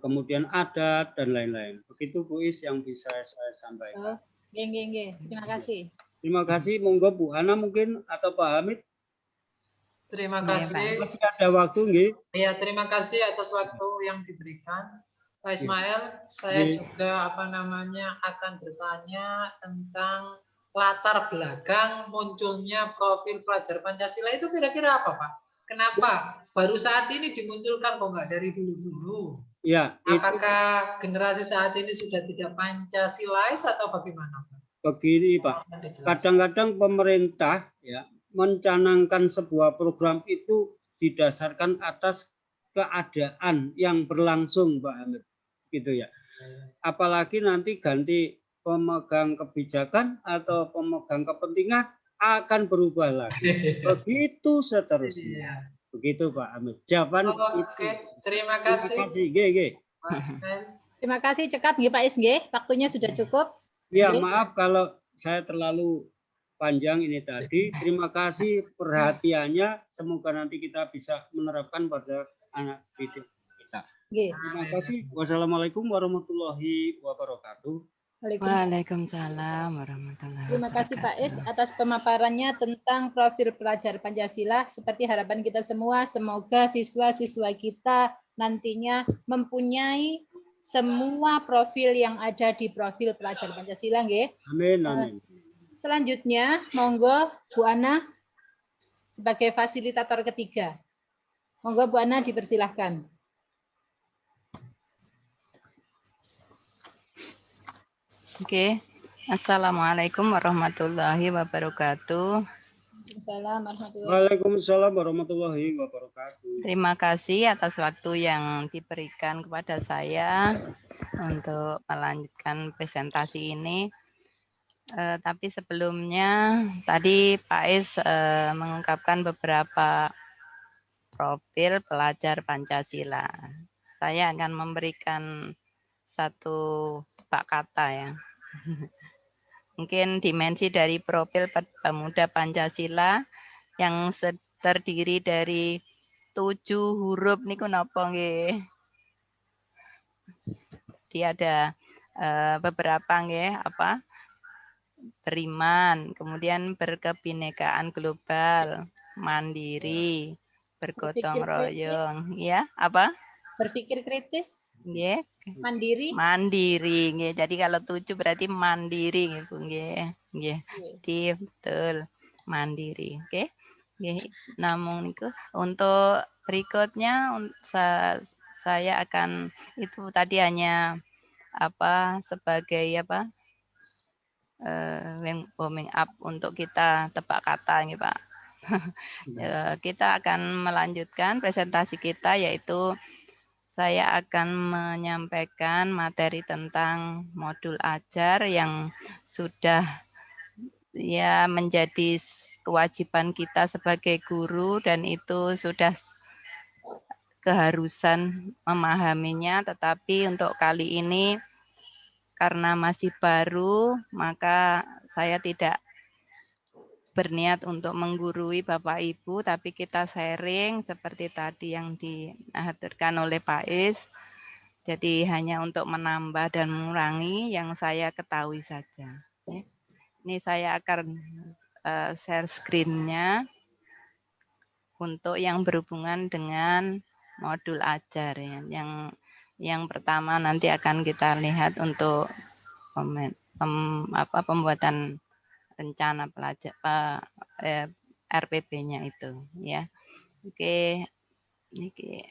kemudian adat dan lain-lain. Begitu Bu Is yang bisa saya sampaikan. Oh, geng, geng, geng. Terima kasih. Terima kasih. Monggo Bu Hana mungkin atau Pak Hamid. Terima kasih. Masih ada waktu, nggih? Iya, terima kasih atas waktu yang diberikan. Pak. Ismail, saya Gih. juga apa namanya akan bertanya tentang latar belakang munculnya profil pelajar Pancasila itu kira-kira apa, Pak? Kenapa? Baru saat ini dimunculkan kok nggak dari dulu-dulu? Ya. Apakah itu... generasi saat ini sudah tidak Pancasilais atau bagaimana? Begini Pak, kadang-kadang pemerintah ya mencanangkan sebuah program itu didasarkan atas keadaan yang berlangsung Pak Hamid, gitu ya. Apalagi nanti ganti pemegang kebijakan atau pemegang kepentingan akan berubah lagi. Begitu seterusnya. Begitu Pak Amit. Jawaban oh, Oke, okay. terima kasih. Terima kasih, G, G. Terima kasih cekap nggih Pak Is nggih. Waktunya sudah cukup. Ya, maaf kalau saya terlalu panjang ini tadi. Terima kasih perhatiannya. Semoga nanti kita bisa menerapkan pada anak didik kita. Terima kasih. Wassalamualaikum warahmatullahi wabarakatuh. Waalaikumsalam warahmatullahi Terima kasih Pak Is atas pemaparannya tentang profil pelajar Pancasila. Seperti harapan kita semua, semoga siswa-siswa kita nantinya mempunyai semua profil yang ada di profil pelajar Pancasila. Nggih. Amin, eh, amin. Selanjutnya, monggo Bu Ana sebagai fasilitator ketiga. Monggo Bu Ana dipersilahkan. Oke, Assalamualaikum warahmatullahi wabarakatuh. Waalaikumsalam warahmatullahi wabarakatuh. Terima kasih atas waktu yang diberikan kepada saya untuk melanjutkan presentasi ini. Uh, tapi sebelumnya tadi Pak Is uh, mengungkapkan beberapa profil pelajar Pancasila. Saya akan memberikan satu pak kata ya. Mungkin dimensi dari profil pemuda Pancasila yang terdiri dari tujuh huruf nih kenapa nggih? Dia ada uh, beberapa nggih apa? Beriman, kemudian berkebinekaan global, mandiri, bergotong royong, ya apa? Berpikir kritis, yeah. mandiri. Mandiri, nggih. Jadi kalau tujuh berarti mandiri, nggih, Bu, nggih. Nggih. Jadi betul mandiri, oke. Okay? Nggih. Namun niku untuk berikutnya saya akan itu tadi hanya apa sebagai apa uh, warming up untuk kita tebak kata nih Pak. Ya, kita akan melanjutkan presentasi kita yaitu saya akan menyampaikan materi tentang modul ajar yang sudah ya menjadi kewajiban kita sebagai guru dan itu sudah keharusan memahaminya. Tetapi untuk kali ini karena masih baru maka saya tidak berniat untuk menggurui Bapak Ibu, tapi kita sharing seperti tadi yang diaturkan oleh Pak Is. Jadi hanya untuk menambah dan mengurangi yang saya ketahui saja. Ini saya akan uh, share screen-nya untuk yang berhubungan dengan modul ajar ya. Yang yang pertama nanti akan kita lihat untuk pem, pem, apa, pembuatan rencana pelajar eh, RPP-nya itu ya. Oke. Oke.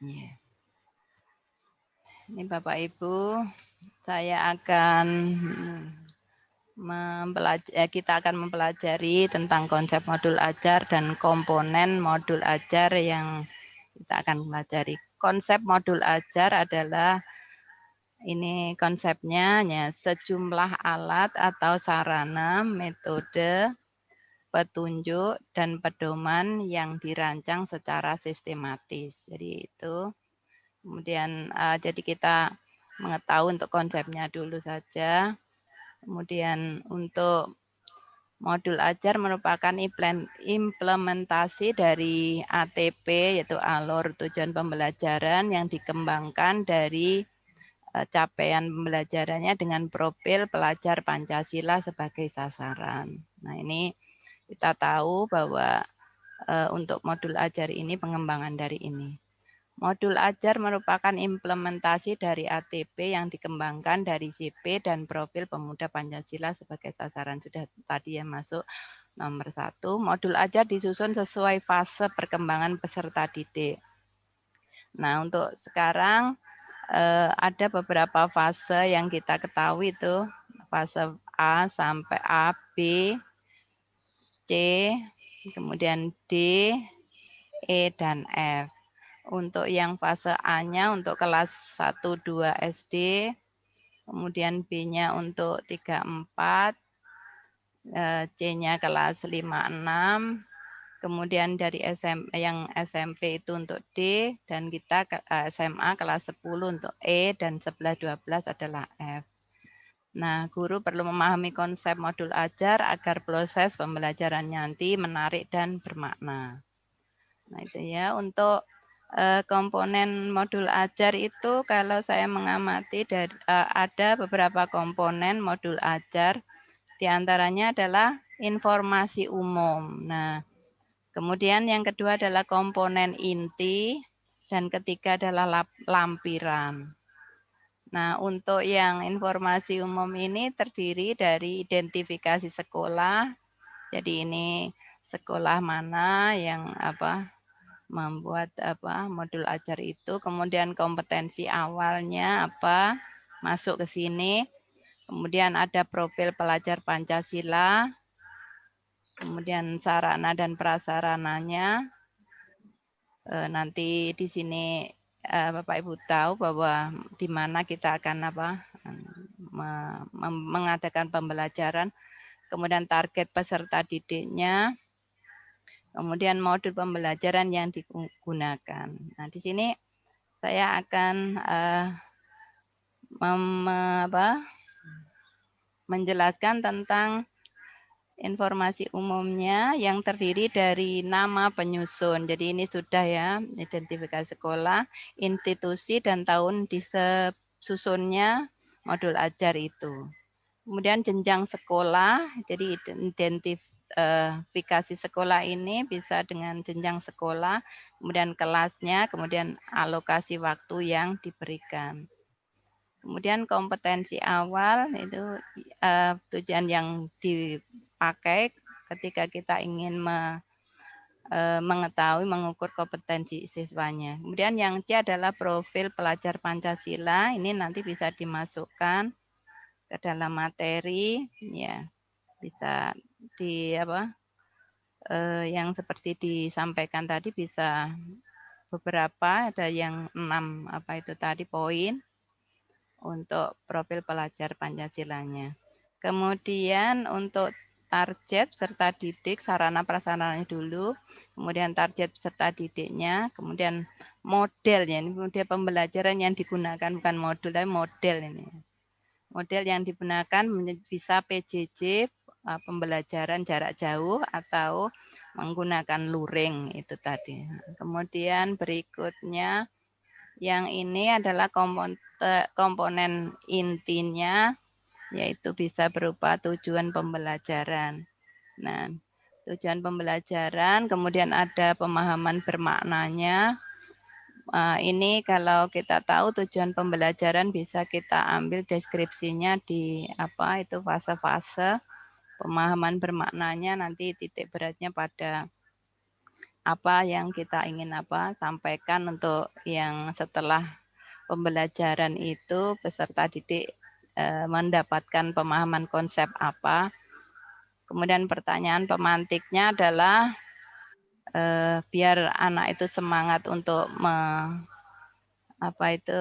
Yeah. Ini Bapak Ibu, saya akan mempelajari, eh, kita akan mempelajari tentang konsep modul ajar dan komponen modul ajar yang kita akan pelajari. Konsep modul ajar adalah ini konsepnya ya, sejumlah alat atau sarana, metode, petunjuk dan pedoman yang dirancang secara sistematis. Jadi itu kemudian uh, jadi kita mengetahui untuk konsepnya dulu saja. Kemudian untuk modul ajar merupakan implementasi dari ATP yaitu alur tujuan pembelajaran yang dikembangkan dari eh, capaian pembelajarannya dengan profil pelajar Pancasila sebagai sasaran. Nah, ini kita tahu bahwa eh, untuk modul ajar ini pengembangan dari ini. Modul ajar merupakan implementasi dari ATP yang dikembangkan dari CP dan profil pemuda Pancasila sebagai sasaran sudah tadi yang masuk nomor satu. Modul ajar disusun sesuai fase perkembangan peserta didik. Nah untuk sekarang eh, ada beberapa fase yang kita ketahui itu fase A sampai A, B, C, kemudian D, E, dan F. untuk yang fase A-nya untuk kelas 1 2 SD, kemudian B-nya untuk 3 4, eh, C-nya kelas 5 6, kemudian dari SM, yang SMP itu untuk D dan kita ke SMA kelas 10 untuk E dan sebelah 12 adalah F. Nah, guru perlu memahami konsep modul ajar agar proses pembelajaran nanti menarik dan bermakna. Nah, itu ya untuk uh, komponen modul ajar itu kalau saya mengamati dari, uh, ada beberapa komponen modul ajar di antaranya adalah informasi umum. Nah, kemudian yang kedua adalah komponen inti dan ketiga adalah lampiran. Nah, untuk yang informasi umum ini terdiri dari identifikasi sekolah. Jadi ini sekolah mana yang apa membuat apa modul ajar itu, kemudian kompetensi awalnya apa masuk ke sini. Kemudian ada profil pelajar Pancasila. Kemudian sarana dan prasarananya. E, nanti di sini uh, Bapak Ibu tahu bahwa di mana kita akan apa mengadakan pembelajaran, kemudian target peserta didiknya, kemudian modul pembelajaran yang digunakan. Nah, di sini saya akan uh, mem, apa, menjelaskan tentang informasi umumnya yang terdiri dari nama penyusun. Jadi ini sudah ya, identifikasi sekolah, institusi, dan tahun disusunnya modul ajar itu. Kemudian jenjang sekolah, jadi identifikasi sekolah ini bisa dengan jenjang sekolah, kemudian kelasnya, kemudian alokasi waktu yang diberikan. Kemudian kompetensi awal itu uh, tujuan yang di pakai ketika kita ingin me, e, mengetahui, mengukur kompetensi siswanya. Kemudian yang C adalah profil pelajar Pancasila. Ini nanti bisa dimasukkan ke dalam materi, ya bisa di apa e, yang seperti disampaikan tadi bisa beberapa ada yang enam apa itu tadi poin untuk profil pelajar Pancasilanya. Kemudian untuk target serta didik sarana prasarananya dulu, kemudian target serta didiknya, kemudian modelnya ini model pembelajaran yang digunakan bukan modul tapi model ini. Model yang digunakan bisa PJJ pembelajaran jarak jauh atau menggunakan luring itu tadi. Kemudian berikutnya yang ini adalah komponen, komponen intinya yaitu bisa berupa tujuan pembelajaran. Nah, tujuan pembelajaran, kemudian ada pemahaman bermaknanya. Uh, ini kalau kita tahu tujuan pembelajaran bisa kita ambil deskripsinya di apa itu fase-fase pemahaman bermaknanya nanti titik beratnya pada apa yang kita ingin apa sampaikan untuk yang setelah pembelajaran itu peserta didik Eh, mendapatkan pemahaman konsep apa. Kemudian pertanyaan pemantiknya adalah eh, biar anak itu semangat untuk me, apa itu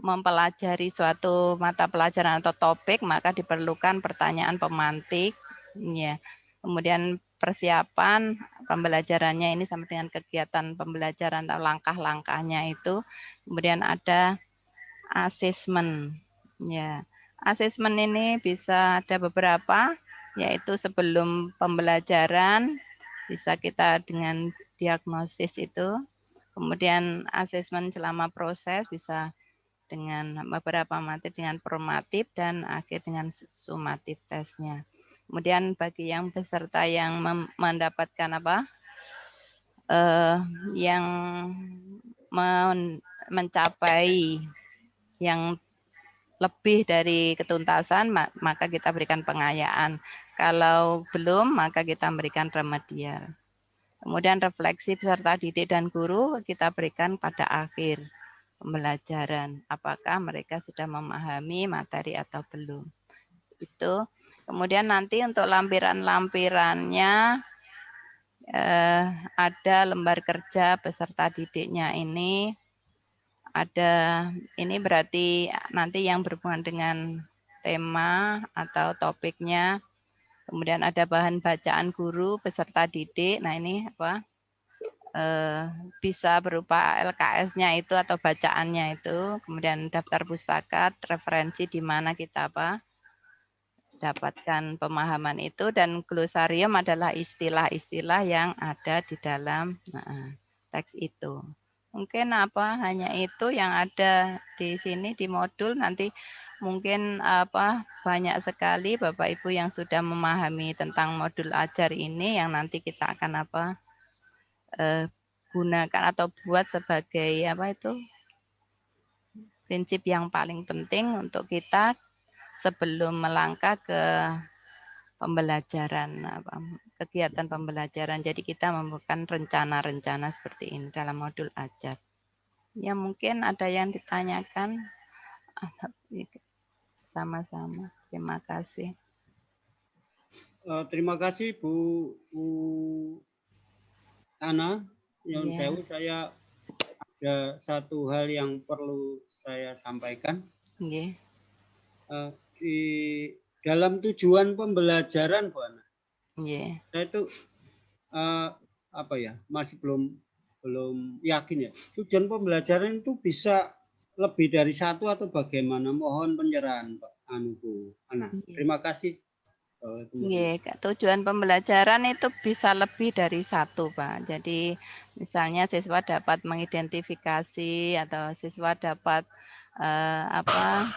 mempelajari suatu mata pelajaran atau topik maka diperlukan pertanyaan pemantik ya. Kemudian persiapan pembelajarannya ini sama dengan kegiatan pembelajaran atau langkah-langkahnya itu. Kemudian ada asesmen Ya, asesmen ini bisa ada beberapa, yaitu sebelum pembelajaran bisa kita dengan diagnosis itu, kemudian asesmen selama proses bisa dengan beberapa materi dengan formatif dan akhir dengan sumatif tesnya. Kemudian bagi yang peserta yang mendapatkan apa, uh, yang men mencapai yang lebih dari ketuntasan, maka kita berikan pengayaan. Kalau belum, maka kita berikan remedial. Kemudian refleksi peserta didik dan guru kita berikan pada akhir pembelajaran. Apakah mereka sudah memahami materi atau belum. Itu. Kemudian nanti untuk lampiran-lampirannya, eh, ada lembar kerja peserta didiknya ini ada ini berarti nanti yang berhubungan dengan tema atau topiknya kemudian ada bahan bacaan guru peserta didik nah ini apa eh, bisa berupa LKS-nya itu atau bacaannya itu, kemudian daftar pustaka, referensi di mana kita apa dapatkan pemahaman itu dan glosarium adalah istilah-istilah yang ada di dalam nah, teks itu. Mungkin apa hanya itu yang ada di sini di modul nanti mungkin apa banyak sekali Bapak Ibu yang sudah memahami tentang modul ajar ini yang nanti kita akan apa eh, gunakan atau buat sebagai apa itu prinsip yang paling penting untuk kita sebelum melangkah ke pembelajaran apa kegiatan pembelajaran. Jadi kita membuat rencana-rencana seperti ini dalam modul ajar. Ya mungkin ada yang ditanyakan sama-sama. Terima kasih. Uh, terima kasih Bu, Bu Ana. Yeah. sewu saya ada satu hal yang perlu saya sampaikan. Yeah. Uh, di dalam tujuan pembelajaran, Bu Ana. Yeah. Saya itu uh, apa ya masih belum belum yakin ya. Tujuan pembelajaran itu bisa lebih dari satu atau bagaimana? Mohon pencerahan, Pak Anu Bu Ana. Yeah. Terima kasih. Iya, tujuan pembelajaran itu bisa lebih dari satu, Pak. Jadi misalnya siswa dapat mengidentifikasi atau siswa dapat eh, apa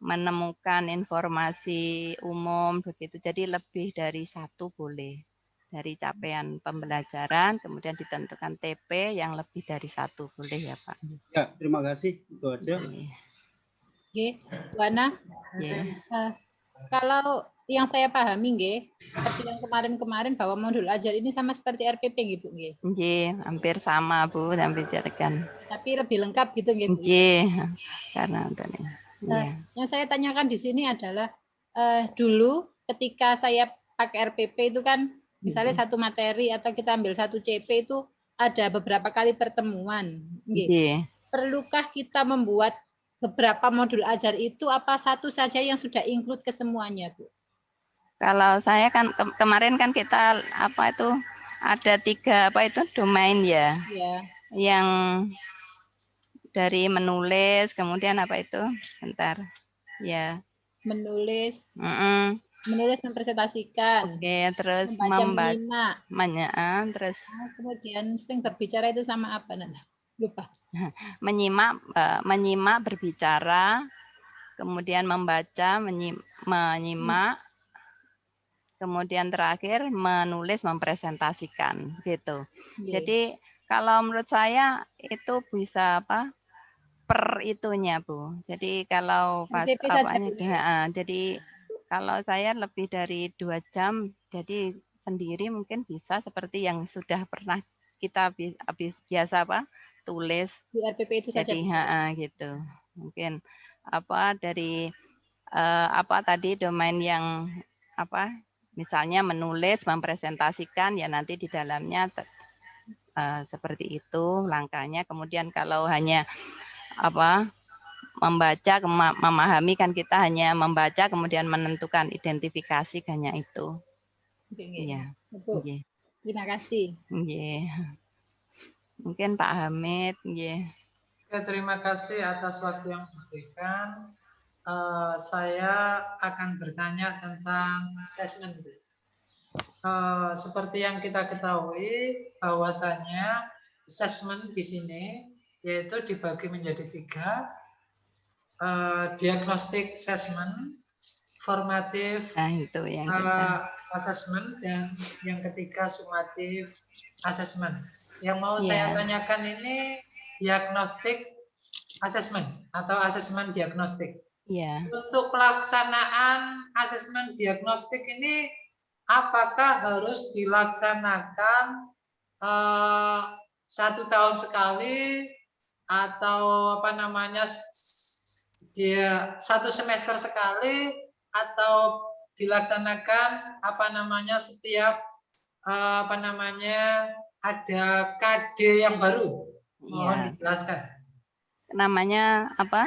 menemukan informasi umum begitu. Jadi lebih dari satu boleh dari capaian pembelajaran, kemudian ditentukan TP yang lebih dari satu boleh ya Pak. Ya, terima kasih itu aja. Oke, okay. Bu Ana. Yeah. Uh, kalau yang saya pahami nggih, seperti yang kemarin-kemarin bahwa modul ajar ini sama seperti RPP gitu nggih. Nggih, hampir sama Bu, hampir bicarakan. Tapi lebih lengkap gitu nggih. Nggih, karena Nah, yang saya tanyakan di sini adalah uh, dulu ketika saya pakai RPP itu kan misalnya hmm. satu materi atau kita ambil satu CP itu ada beberapa kali pertemuan. Nggih. Perlukah kita membuat beberapa modul ajar itu apa satu saja yang sudah include ke semuanya, Bu? Kalau saya kan ke kemarin kan kita apa itu ada tiga apa itu domain ya, ya. yang dari menulis kemudian apa itu, bentar, ya. Menulis. Mm -mm. Menulis mempresentasikan. Oke, terus membaca. Membaca. terus. Nah, kemudian sing berbicara itu sama apa nana? Lupa. menyimak, uh, menyimak berbicara, kemudian membaca, menyimak, kemudian terakhir menulis mempresentasikan gitu. Yeah. Jadi kalau menurut saya itu bisa apa per itunya bu. Jadi kalau pas apanya, ya, jadi kalau saya lebih dari dua jam, jadi sendiri mungkin bisa seperti yang sudah pernah kita habis biasa apa tulis di RPP itu saja. Jadi ha, gitu. Mungkin apa dari uh, apa tadi domain yang apa misalnya menulis, mempresentasikan, ya nanti di dalamnya uh, seperti itu langkahnya. Kemudian kalau hanya apa membaca, memahami kan kita hanya membaca, kemudian menentukan identifikasi hanya itu. Iya. Okay. Terima kasih. Iya. Mungkin Pak Hamid. Iya. terima kasih atas waktu yang diberikan. Eh, saya akan bertanya tentang assessment. Uh, seperti yang kita ketahui bahwasanya assessment di sini yaitu dibagi menjadi tiga uh, diagnostic assessment, formatif nah, itu yang uh, assessment dan yang ketiga sumatif assessment. Yang mau yeah. saya tanyakan ini diagnostic assessment atau assessment diagnostik. Yeah. Untuk pelaksanaan asesmen diagnostik ini, apakah harus dilaksanakan uh, satu tahun sekali atau apa namanya dia satu semester sekali atau dilaksanakan apa namanya setiap eh, apa namanya ada KD yang baru. Mohon Iya. dijelaskan. Namanya apa?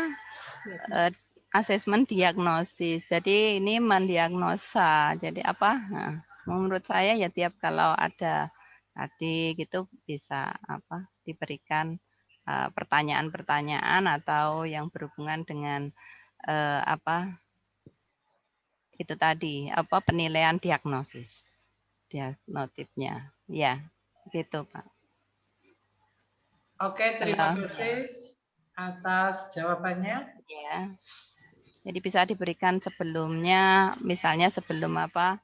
Eh, asesmen diagnosis. Jadi ini mendiagnosa. Jadi apa? Nah, menurut saya ya tiap kalau ada tadi gitu bisa apa diberikan eh, pertanyaan-pertanyaan atau yang berhubungan dengan eh, apa itu tadi apa penilaian diagnosis diagnotifnya ya gitu pak Oke, terima Halo. kasih atas jawabannya. ya jadi bisa diberikan sebelumnya misalnya sebelum apa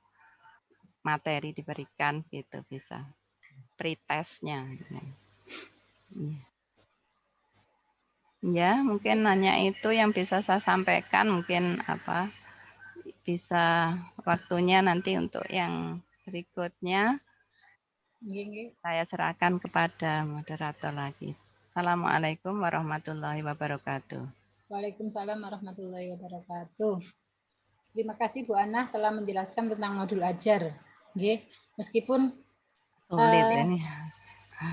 materi diberikan gitu bisa pretestnya ya. ya mungkin hanya itu yang bisa saya sampaikan mungkin apa bisa waktunya nanti untuk yang berikutnya Nggih, nggih. saya serahkan kepada moderator lagi. Assalamualaikum warahmatullahi wabarakatuh. Waalaikumsalam warahmatullahi wabarakatuh. Terima kasih Bu Ana telah menjelaskan tentang modul ajar. Nggih, meskipun Sulit Eh, ini.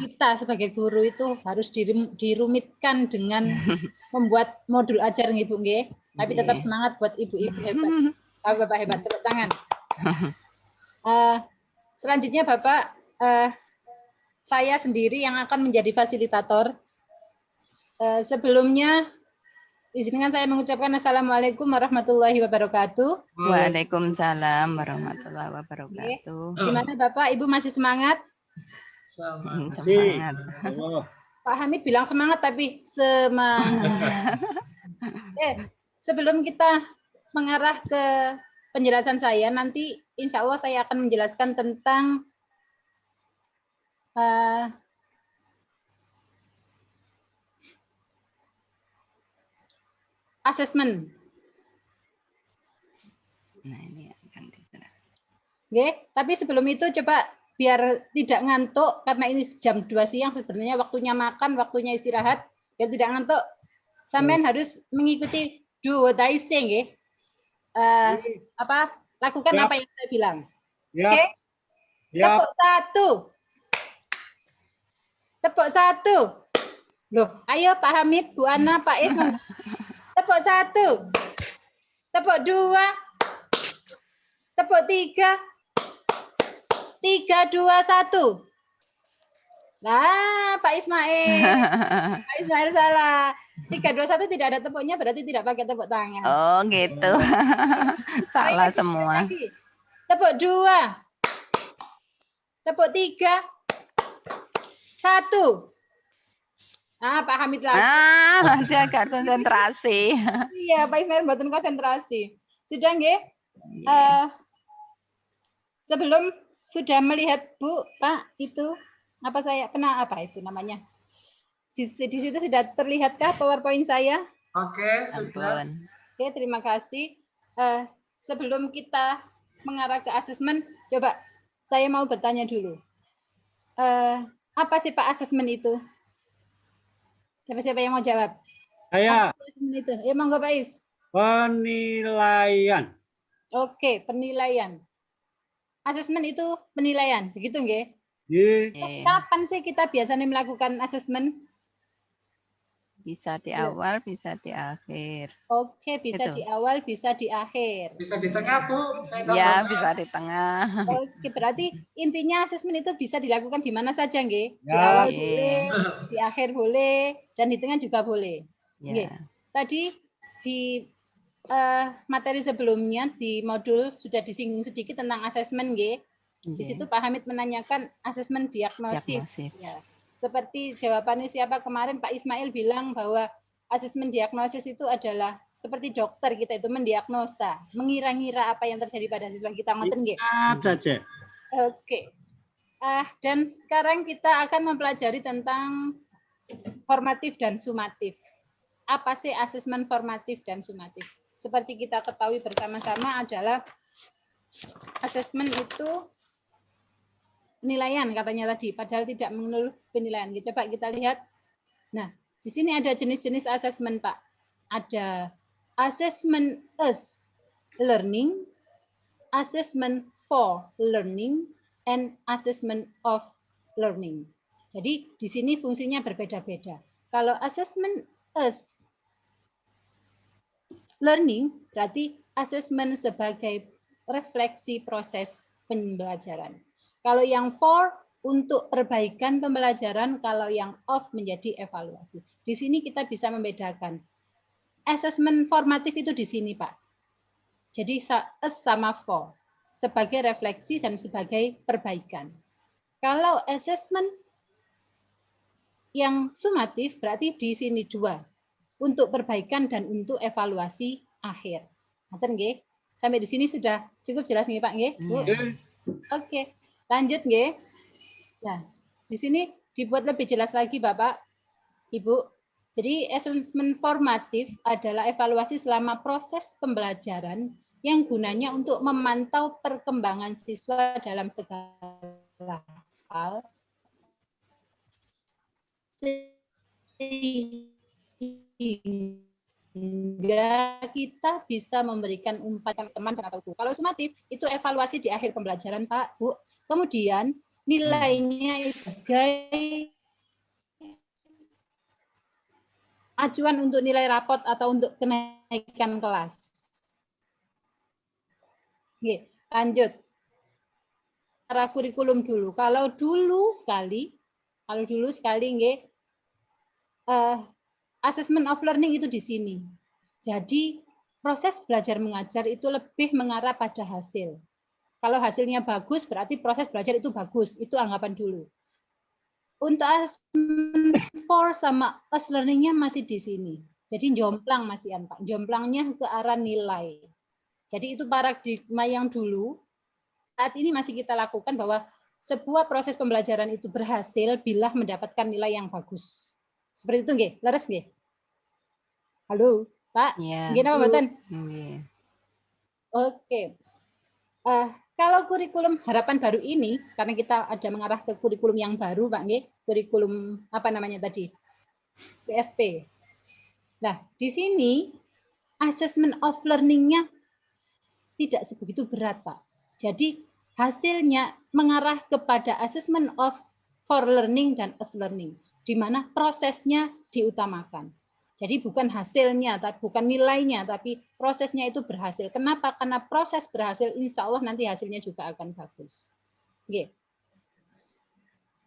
kita sebagai guru itu harus dirum- dirumitkan dengan membuat modul ajar nggih Bu nggih. Tapi tetap semangat buat ibu-ibu hebat. Bapak-bapak hebat, tepuk tangan. Eh, selanjutnya Bapak, eh, saya sendiri yang akan menjadi fasilitator. Eh, sebelumnya, izinkan saya mengucapkan Assalamualaikum warahmatullahi wabarakatuh. Waalaikumsalam warahmatullahi wabarakatuh. Di mana Bapak, Ibu masih semangat? Semangat. Allah. Pak Hamid bilang semangat, tapi semangat. eh, sebelum kita mengarah ke penjelasan saya, nanti insya Allah saya akan menjelaskan tentang eh, asesmen. Nah, ini akan dijelaskan. Oke, tapi sebelum itu coba biar tidak ngantuk karena ini jam 2 siang sebenarnya waktunya makan, waktunya istirahat, biar tidak ngantuk. Sampean harus mengikuti do what I say, nggih. Eh, apa? Lakukan Ya. apa yang saya bilang. Ya. Oke. Ya. Tepuk satu. Tepuk satu. Loh, ayo Pak Hamid, Bu Ana, Pak Is. Tepuk satu. Tepuk dua. Tepuk tiga. Tiga, dua, satu. Nah, Pak Ismail. Pak Ismail salah. Tiga, dua, satu tidak ada tepuknya, berarti tidak pakai tepuk tangan. Oh, gitu. Salah Lagi, semua. lagi. Tepuk dua. Tepuk tiga. Satu. Nah, Pak Hamid lagi. Ah, nanti agak konsentrasi. Iya, Pak Ismail buatan konsentrasi. Sudah nggih? Eh, sebelum sudah melihat Bu, Pak, itu apa saya pernah apa itu namanya? Di, di situ sudah terlihatkah PowerPoint saya? Oke, sudah. Ampun. Oke, terima kasih. Eh, sebelum kita mengarah ke asesmen, coba saya mau bertanya dulu. Eh, apa sih Pak asesmen itu? Siapa-siapa yang mau jawab? Saya itu? Ya, monggo Pak Is. penilaian. Oke, penilaian. Asesmen itu penilaian, begitu nggih? Di Terus Oke. kapan sih kita biasanya melakukan asesmen? Bisa di Iya. awal, bisa di akhir. Oke, bisa Itu. di awal, bisa di akhir. Bisa di tengah, Bu. Saya nggak Ya, bisa di tengah. Oke, berarti intinya asesmen itu bisa dilakukan di mana saja, nggih? Di Ya. awal Iya. boleh, di akhir boleh, dan di tengah juga boleh. Oke. Ya. Tadi di eh, materi sebelumnya di modul sudah disinggung sedikit tentang asesmen, nggih. Di Iya. situ Pak Hamid menanyakan asesmen diagnosis. Diagnosis. Ya. Seperti jawabannya siapa kemarin Pak Ismail bilang bahwa asesmen diagnosis itu adalah seperti dokter kita itu mendiagnosa, mengira-ngira apa yang terjadi pada siswa kita. Ngoten nggih? Saja. Oke. Ah, dan sekarang kita akan mempelajari tentang formatif dan sumatif. Apa sih asesmen formatif dan sumatif? Seperti kita ketahui bersama-sama adalah asesmen itu penilaian katanya tadi, padahal tidak mengeluh penilaian. Coba kita lihat. Nah, di sini ada jenis-jenis asesmen, Pak. Ada assessment as learning, assessment for learning, and assessment of learning. Jadi di sini fungsinya berbeda-beda. Kalau assessment as learning berarti assessment sebagai refleksi proses pembelajaran. Kalau yang for untuk perbaikan pembelajaran, kalau yang off menjadi evaluasi. Di sini kita bisa membedakan. Assessment formatif itu di sini, Pak. Jadi as sama for sebagai refleksi dan sebagai perbaikan. Kalau assessment yang sumatif berarti di sini dua, untuk perbaikan dan untuk evaluasi akhir. Oke, Sampai di sini sudah cukup jelas nih Pak nggih? Oke. Oke. Lanjut nggih. Nah, di sini dibuat lebih jelas lagi Bapak, Ibu. Jadi assessment formatif adalah evaluasi selama proses pembelajaran yang gunanya untuk memantau perkembangan siswa dalam segala hal sehingga kita bisa memberikan umpan teman atau guru. Kalau sumatif itu evaluasi di akhir pembelajaran Pak, Bu. Kemudian nilainya sebagai acuan untuk nilai rapot atau untuk kenaikan kelas. Oke, lanjut. Cara kurikulum dulu. Kalau dulu sekali, kalau dulu sekali nggih, uh, assessment of learning itu di sini. Jadi proses belajar mengajar itu lebih mengarah pada hasil. Kalau hasilnya bagus, berarti proses belajar itu bagus. Itu anggapan dulu. Untuk assessment for sama us learning-nya masih di sini. Jadi jomplang masih Pak. Jomplangnya ke arah nilai. Jadi itu paradigma yang dulu, saat ini masih kita lakukan bahwa sebuah proses pembelajaran itu berhasil bila mendapatkan nilai yang bagus. Seperti itu nggih, leres nggih? Halo, Pak. Iya. Gini apa Mbak Iya. Oke. Uh, kalau kurikulum harapan baru ini, karena kita ada mengarah ke kurikulum yang baru, Pak, nih, kurikulum apa namanya tadi? PSP. Nah, di sini assessment of learning-nya tidak sebegitu berat, Pak. Jadi hasilnya mengarah kepada assessment of for learning dan as learning, di mana prosesnya diutamakan. Jadi bukan hasilnya, bukan nilainya, tapi prosesnya itu berhasil. Kenapa? Karena proses berhasil, insya Allah nanti hasilnya juga akan bagus. Oke.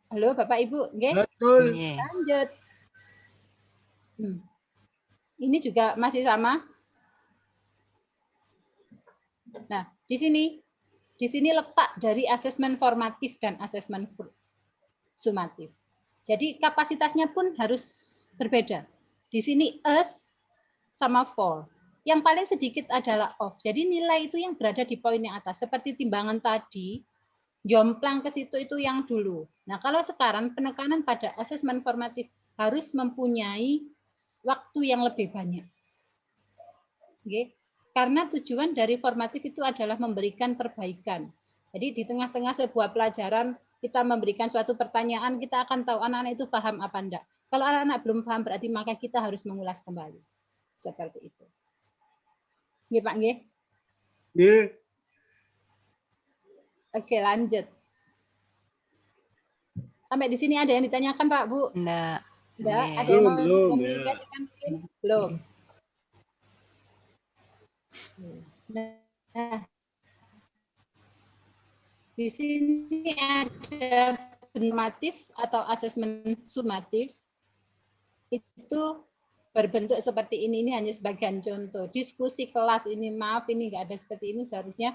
Halo Bapak Ibu, Oke. Betul. Lanjut. Hmm. Ini juga masih sama. Nah, di sini di sini letak dari asesmen formatif dan asesmen sumatif. Jadi kapasitasnya pun harus berbeda. Di sini us sama for. Yang paling sedikit adalah off. Jadi nilai itu yang berada di poin yang atas. Seperti timbangan tadi, jomplang ke situ itu yang dulu. Nah kalau sekarang penekanan pada asesmen formatif harus mempunyai waktu yang lebih banyak. Oke. Karena tujuan dari formatif itu adalah memberikan perbaikan. Jadi di tengah-tengah sebuah pelajaran kita memberikan suatu pertanyaan, kita akan tahu anak-anak itu paham apa enggak. Kalau anak-anak belum paham berarti maka kita harus mengulas kembali. Seperti itu. Nggih, Pak nggih? Nggih. Oke, lanjut. Sampai di sini ada yang ditanyakan, Pak, Bu? Enggak. Enggak, ada yang mau komunikasikan mungkin? Belum. Nah, di sini ada normatif atau asesmen sumatif. Itu berbentuk seperti ini ini hanya sebagian contoh. Diskusi kelas ini maaf ini enggak ada seperti ini seharusnya.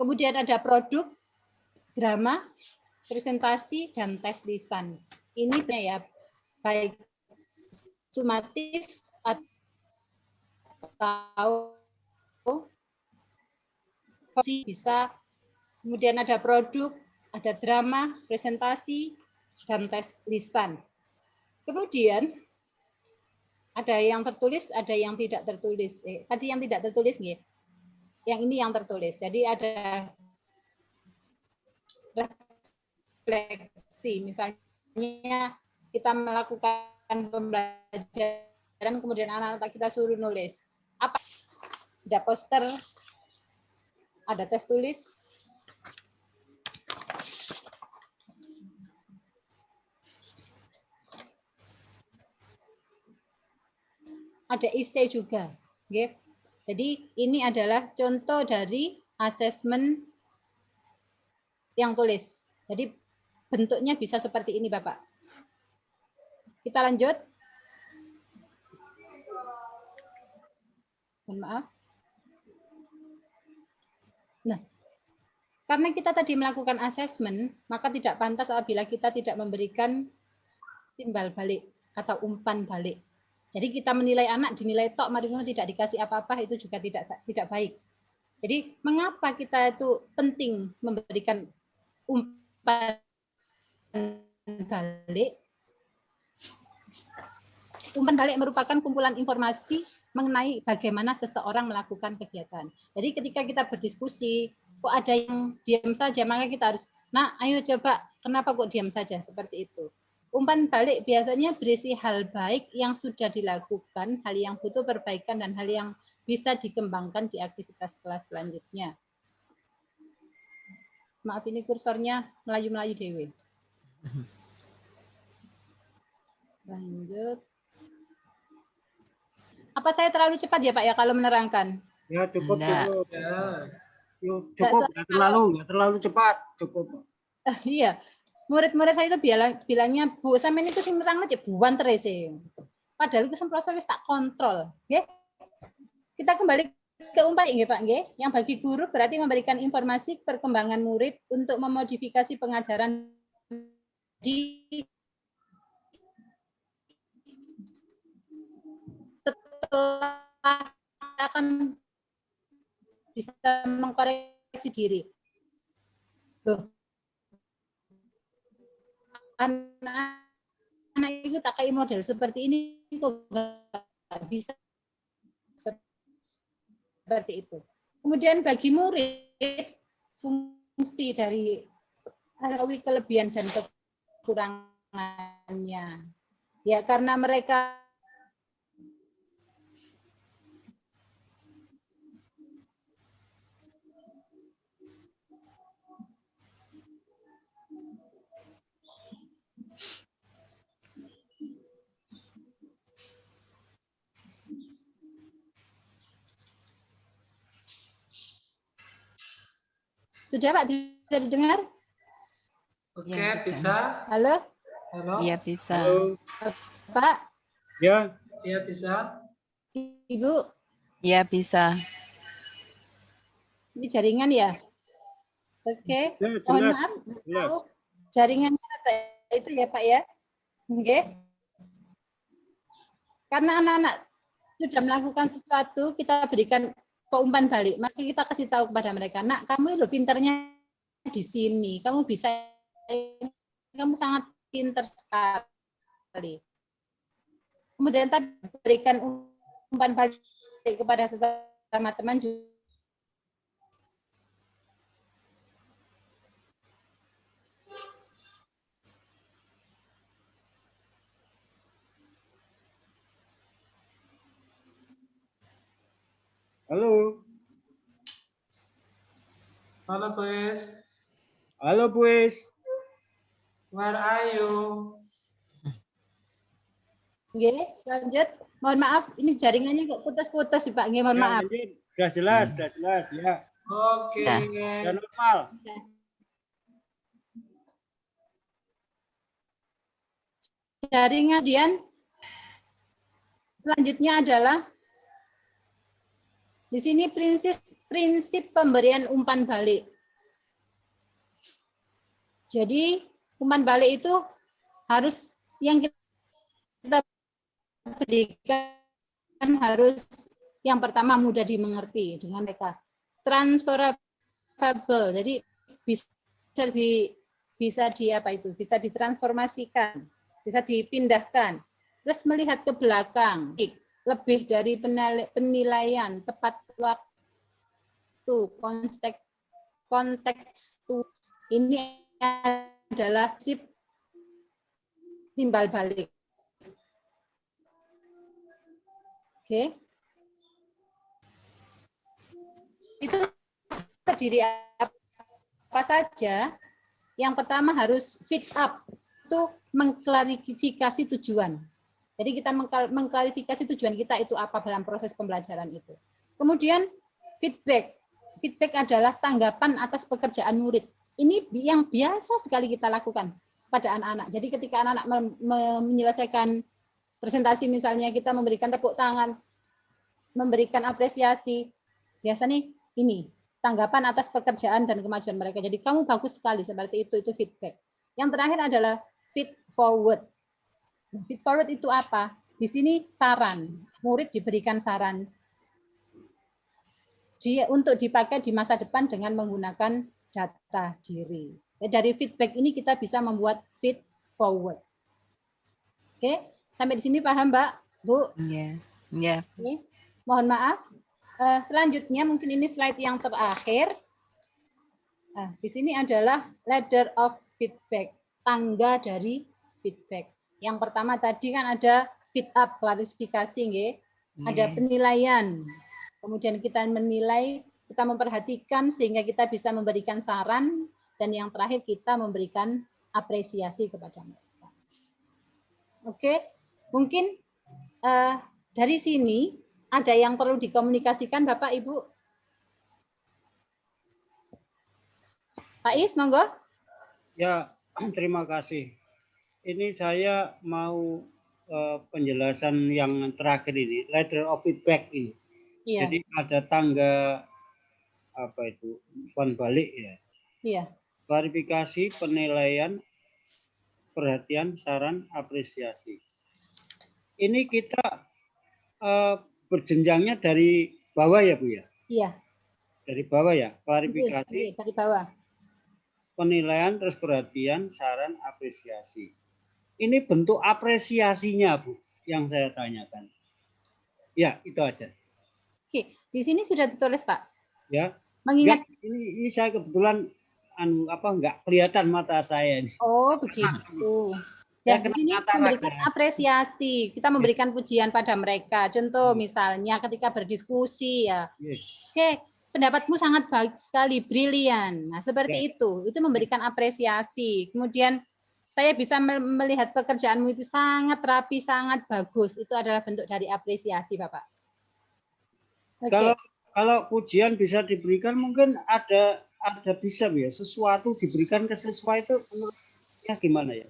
Kemudian ada produk drama presentasi dan tes lisan. Ini ya baik sumatif atau bisa kemudian ada produk ada drama presentasi dan tes lisan Kemudian ada yang tertulis, ada yang tidak tertulis. Eh, tadi yang tidak tertulis nih. Yang ini yang tertulis. Jadi ada refleksi. Misalnya kita melakukan pembelajaran kemudian anak-anak kita suruh nulis apa ada poster ada tes tulis ada IC juga. Okay. Jadi ini adalah contoh dari asesmen yang tulis. Jadi bentuknya bisa seperti ini Bapak. Kita lanjut. Mohon maaf. Nah, karena kita tadi melakukan asesmen, maka tidak pantas apabila kita tidak memberikan timbal balik atau umpan balik. Jadi kita menilai anak dinilai tok mari tidak dikasih apa-apa itu juga tidak tidak baik. Jadi mengapa kita itu penting memberikan umpan balik? Umpan balik merupakan kumpulan informasi mengenai bagaimana seseorang melakukan kegiatan. Jadi ketika kita berdiskusi, kok ada yang diam saja, maka kita harus, nah ayo coba, kenapa kok diam saja seperti itu. Umpan balik biasanya berisi hal baik yang sudah dilakukan, hal yang butuh perbaikan, dan hal yang bisa dikembangkan di aktivitas kelas selanjutnya. Maaf ini kursornya melayu-melayu Dewi. Lanjut. Apa saya terlalu cepat ya Pak ya kalau menerangkan? Ya cukup nah. cukup. Ya. Cukup, nggak terlalu, nggak terlalu cepat, cukup. Uh, iya, murid-murid saya itu bilang bilangnya Bu sama ini tuh sing nerang aja buan terus Padahal itu proses tak kontrol, ya. Kita kembali ke umpan ya Pak nggih. Yang bagi guru berarti memberikan informasi perkembangan murid untuk memodifikasi pengajaran di setelah akan bisa mengkoreksi diri. Loh, anak-anak itu tak kayak model seperti ini kok nggak bisa seperti itu. Kemudian bagi murid fungsi dari kelebihan dan kekurangannya. Ya karena mereka Sudah Pak, bisa didengar? Oke, ya, bisa. Halo? Halo? Iya, bisa. Halo. Pak? Ya. Iya, bisa. Ibu? Iya, bisa. Ini jaringan ya? Oke. Ya, Mohon maaf. Jelas. Jaringannya ada itu ya, Pak ya? Oke. Karena anak-anak sudah melakukan sesuatu, kita berikan umpan balik, maka kita kasih tahu kepada mereka, nak kamu itu pinternya di sini, kamu bisa, kamu sangat pinter sekali. Kemudian tadi berikan umpan balik kepada sesama teman juga Halo. Halo, Pues. Halo, Pues. Where are you? Oke, lanjut. Mohon maaf, ini jaringannya kok putus-putus, Pak. Nggih, mohon ya, maaf. Sudah jelas, sudah jelas, ya. Oke. Okay. Sudah normal. Jaringan Dian. Selanjutnya adalah di sini prinsip prinsip pemberian umpan balik. Jadi umpan balik itu harus yang kita berikan harus yang pertama mudah dimengerti dengan mereka transferable. Jadi bisa di bisa di apa itu bisa ditransformasikan, bisa dipindahkan. Terus melihat ke belakang, lebih dari penilaian tepat waktu konteks konteks ini adalah sip timbal balik. Oke. Itu terdiri apa saja? Yang pertama harus fit up, itu mengklarifikasi tujuan. Jadi kita mengklarifikasi tujuan kita itu apa dalam proses pembelajaran itu. Kemudian feedback. Feedback adalah tanggapan atas pekerjaan murid. Ini yang biasa sekali kita lakukan pada anak-anak. Jadi ketika anak-anak menyelesaikan presentasi misalnya kita memberikan tepuk tangan, memberikan apresiasi, biasa nih ini tanggapan atas pekerjaan dan kemajuan mereka. Jadi kamu bagus sekali seperti itu itu feedback. Yang terakhir adalah feed forward. Nah, feed forward itu apa? Di sini saran, murid diberikan saran dia untuk dipakai di masa depan dengan menggunakan data diri. Dari feedback ini kita bisa membuat feed forward. Oke, sampai di sini paham Mbak, Bu? Iya. Yeah. Yeah. Mohon maaf. Uh, selanjutnya mungkin ini slide yang terakhir. Nah, di sini adalah ladder of feedback, tangga dari feedback. Yang pertama tadi kan ada feed up, klarifikasi, nggih. Ada penilaian. Kemudian kita menilai, kita memperhatikan sehingga kita bisa memberikan saran dan yang terakhir kita memberikan apresiasi kepada mereka. Oke, mungkin uh, dari sini ada yang perlu dikomunikasikan Bapak Ibu? Pak Is, monggo. Ya, terima kasih. Ini saya mau uh, penjelasan yang terakhir ini, letter of feedback ini. Iya. Jadi ada tangga apa itu, umpan balik ya. Iya. Klarifikasi, penilaian, perhatian, saran, apresiasi. Ini kita uh, berjenjangnya dari bawah ya Bu ya? Iya. Dari bawah ya, klarifikasi. Iya, dari bawah. Penilaian, terus perhatian, saran, apresiasi. Ini bentuk apresiasinya Bu, yang saya tanyakan. Ya, itu aja. Oke, di sini sudah ditulis Pak. Ya. Mengingat ini, ini saya kebetulan anu apa enggak kelihatan mata saya ini. Oh, begitu. Ya, di sini memberikan apresiasi, kita memberikan pujian pada mereka. Contoh hmm. misalnya ketika berdiskusi ya, yes. oke, pendapatmu sangat baik sekali, brilian. Nah, seperti yes. itu, itu memberikan apresiasi. Kemudian saya bisa melihat pekerjaanmu itu sangat rapi, sangat bagus. Itu adalah bentuk dari apresiasi, Bapak. Okay. Kalau kalau pujian bisa diberikan, mungkin ada ada bisa ya sesuatu diberikan ke siswa itu menurutnya gimana ya?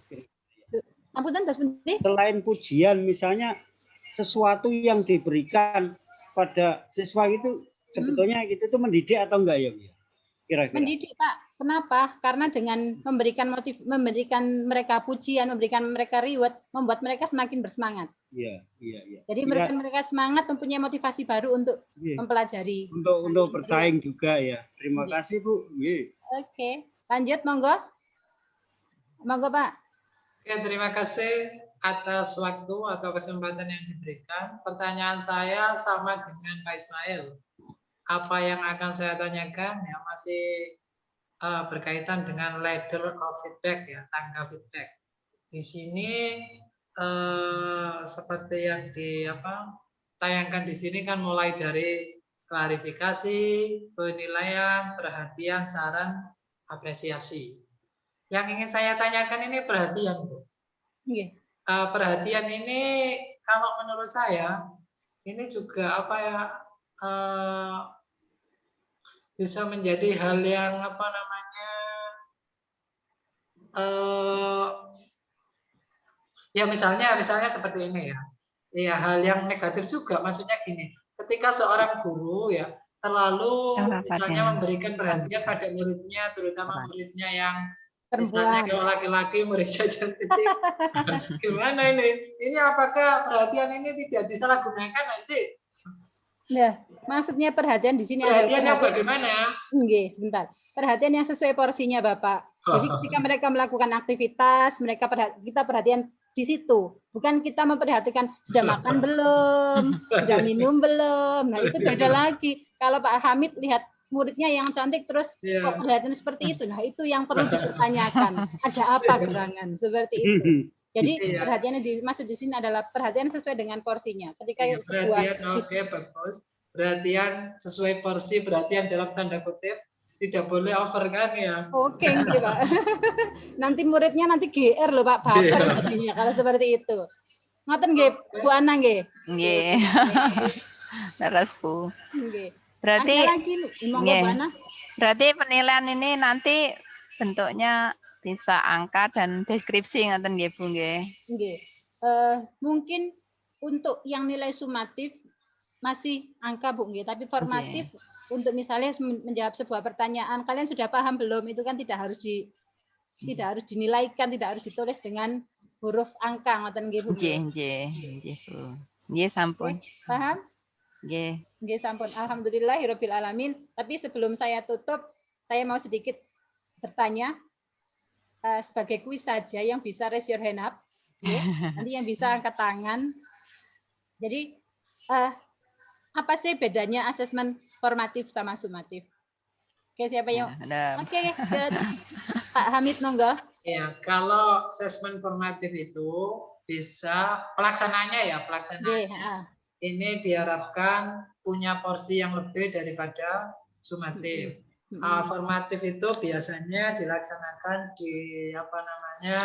Amputan Selain pujian misalnya sesuatu yang diberikan pada siswa itu sebetulnya hmm. itu tuh mendidik atau enggak ya? Kira-kira. Mendidik Pak. Kenapa? Karena dengan memberikan motif, memberikan mereka pujian, memberikan mereka reward, membuat mereka semakin bersemangat. Iya, iya, iya. Jadi ya. mereka mereka semangat mempunyai motivasi baru untuk ya. mempelajari. Untuk untuk bersaing juga ya. Terima ya. kasih Bu. Ya. Oke, lanjut monggo. Monggo Pak. Ya, terima kasih atas waktu atau kesempatan yang diberikan. Pertanyaan saya sama dengan Pak Ismail. Apa yang akan saya tanyakan ya masih uh, berkaitan dengan ladder of feedback ya, tangga feedback. Di sini uh, seperti yang di apa tayangkan di sini kan mulai dari klarifikasi, penilaian, perhatian, saran, apresiasi. Yang ingin saya tanyakan ini perhatian, Bu. Yeah. Uh, perhatian ini kalau menurut saya ini juga apa ya uh, bisa menjadi hal yang apa namanya uh, ya misalnya misalnya seperti ini ya. Ya hal yang negatif juga. Maksudnya gini ketika seorang guru ya terlalu misalnya memberikan perhatian pada muridnya terutama muridnya yang Misalnya kalau laki-laki mereka cantik, gimana ini? Ini apakah perhatian ini tidak disalahgunakan? Nanti? Ya, maksudnya perhatian di sini perhatian yang bagaimana? Oke, sebentar. Perhatian yang sesuai porsinya, Bapak. Jadi ketika mereka melakukan aktivitas, mereka perhatian, kita perhatian di situ. Bukan kita memperhatikan sudah makan belum, sudah minum belum. Nah, itu beda lagi. Kalau Pak Hamid lihat muridnya yang cantik terus yeah. kok perhatian seperti itu. Nah, itu yang perlu dipertanyakan. Ada apa gerangan seperti itu? Jadi yeah. perhatiannya dimaksud di sini adalah perhatian sesuai dengan porsinya. Ketika yeah, sebuah oke okay, bagus. Perhatian sesuai porsi, perhatian dalam tanda kutip tidak boleh over kan ya. Oke, okay, Pak. nanti muridnya nanti GR loh Pak baper yeah. kalau seperti itu. Ngoten nggih, Bu Ana nggih. Nggih. Leres Bu. Nggih. Berarti lagi monggo nggih. Bu Ana. berarti penilaian ini nanti bentuknya bisa angka dan deskripsi ngoten nggih Bu nggih. Nggih. Eh, mungkin untuk yang nilai sumatif masih angka Bu nggih, tapi formatif untuk misalnya men- menjawab sebuah pertanyaan, kalian sudah paham belum? Itu kan tidak harus di tidak harus dinilaikan, tidak harus ditulis dengan huruf angka ngoten nggih Bu. Nggih, nggih. nggih, Bu. Nggih sampun. Paham? Nggih. Nggih sampun. Alhamdulillahirabbil alamin. Tapi sebelum saya tutup, saya mau sedikit bertanya eh, sebagai kuis saja yang bisa raise your hand up. nggih. Nanti yang bisa angkat tangan. Jadi eh, apa sih bedanya asesmen formatif sama sumatif? Oke, siapa yang ada Oke, good. Pak Hamid monggo. Ya, kalau asesmen formatif itu bisa pelaksanaannya ya, Nggih, pelaksanaannya heeh. ini diharapkan punya porsi yang lebih daripada sumatif. Ah, formatif itu biasanya dilaksanakan di apa namanya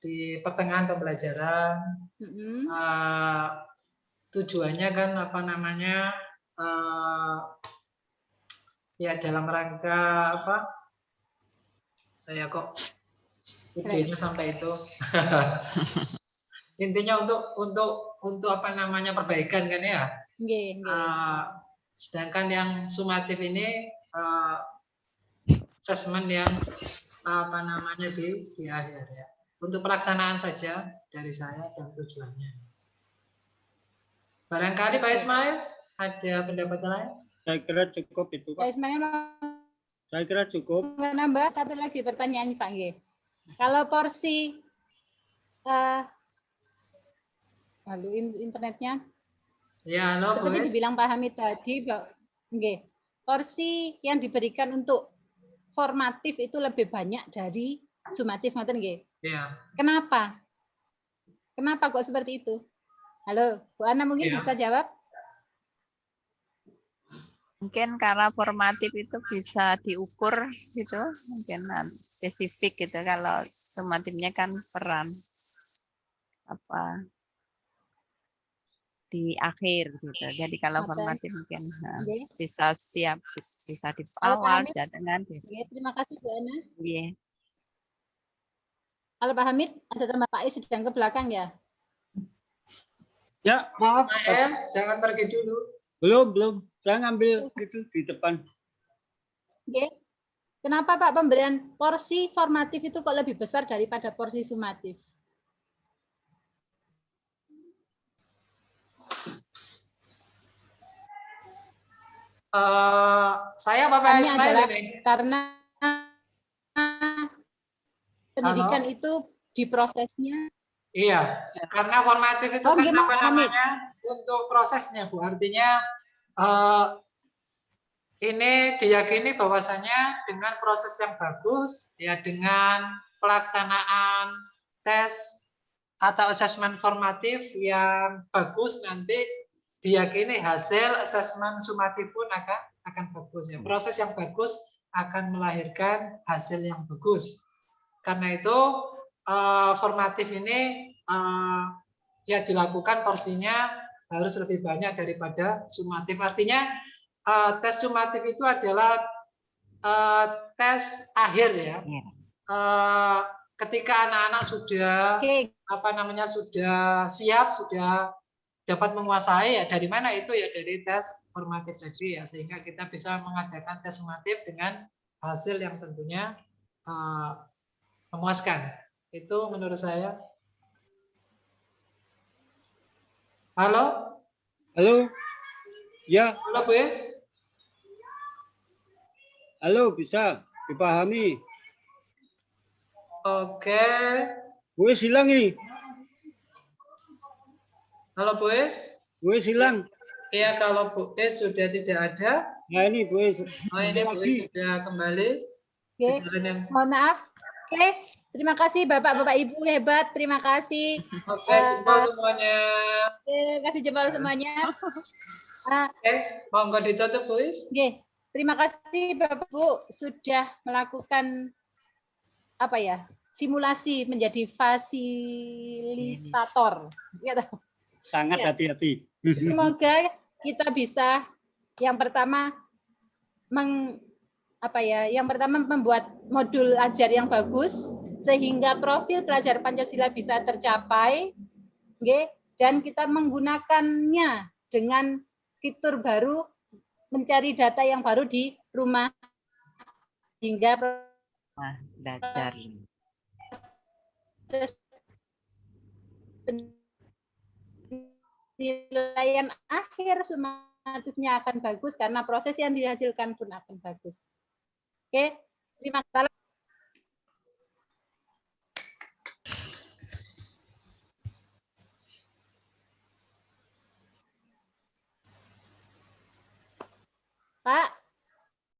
di pertengahan pembelajaran. Ah, tujuannya kan apa namanya eh, ya dalam rangka apa? Saya kok idenya sampai itu. Intinya untuk untuk untuk apa namanya perbaikan kan ya. Eh, sedangkan yang sumatif ini eh, asesmen yang apa namanya di di akhir ya. Untuk pelaksanaan saja dari saya dan tujuannya. Barangkali Pak Ismail ada pendapat lain? Saya kira cukup itu Pak Pak. Ismail Saya kira cukup. nambah satu lagi pertanyaan Pak Nggih. Kalau porsi eh lalu in- internetnya Ya, halo seperti boleh. dibilang Pak Hamid tadi, Pak, nggih, porsi yang diberikan untuk formatif itu lebih banyak dari sumatif, ngoten nggih. Ya, Kenapa? Kenapa kok seperti itu? Halo, Bu Ana mungkin Ya. bisa jawab? mungkin karena formatif itu bisa diukur gitu, mungkin nan- spesifik gitu. Kalau sumatifnya kan peran apa di akhir gitu. Jadi kalau Ngoten. formatif mungkin nah, Nggih. bisa setiap bisa di awal di Nggih, terima kasih Bu Ana. Nggih. Halo Pak Hamid, ada tambah Pak Is sedang ke belakang ya? Ya, maaf. Jangan pergi dulu. Belum, belum. Saya ngambil itu di depan. Nggih. Kenapa Pak pemberian porsi formatif itu kok lebih besar daripada porsi sumatif? Eh, saya Bapak Ismail adalah- ini. Karena pendidikan itu di prosesnya Iya, karena formatif itu Oh, kan gimana, apa namanya? Untuk prosesnya, Bu. Artinya eh, ini diyakini bahwasanya dengan proses yang bagus, ya dengan pelaksanaan tes atau asesmen formatif yang bagus nanti diyakini hasil asesmen sumatif pun akan akan bagus ya. Proses yang bagus akan melahirkan hasil yang bagus. Karena itu eh, formatif ini eh, ya dilakukan porsinya harus lebih banyak daripada sumatif. Artinya eh, tes sumatif itu adalah eh, tes akhir ya. Eh, ketika anak-anak sudah Oke, apa namanya sudah siap, sudah dapat menguasai ya dari mana itu ya dari tes formatif tadi ya sehingga kita bisa mengadakan tes sumatif dengan hasil yang tentunya eh, memuaskan. Itu menurut saya. Halo, Halo? Ya, halo Bu halo bisa dipahami. Oke, Gue hilang ini. Halo Bu Is? Gue hilang. Ya kalau Bu Is sudah tidak ada, Nah ini gue oh ini Bu Is sudah kembali ke oke. yang Mohon maaf. Oke, terima kasih Bapak-Bapak Ibu hebat. Terima kasih. Oke, jempol semuanya. Oke, kasih jempol semuanya. Ah, Oke, monggo ditutup, Bu Is. Oke, terima kasih Bapak Ibu sudah melakukan apa ya simulasi menjadi fasilitator. Ya, Sangat Ya. hati-hati. Semoga kita bisa yang pertama meng apa ya, yang pertama membuat modul ajar yang bagus sehingga profil pelajar Pancasila bisa tercapai. nggih, dan kita menggunakannya dengan fitur baru mencari data yang baru di rumah hingga belajar. proses Nilaian akhir sumatifnya akan bagus karena proses yang dihasilkan pun akan bagus. Oke, terima kasih. Pak,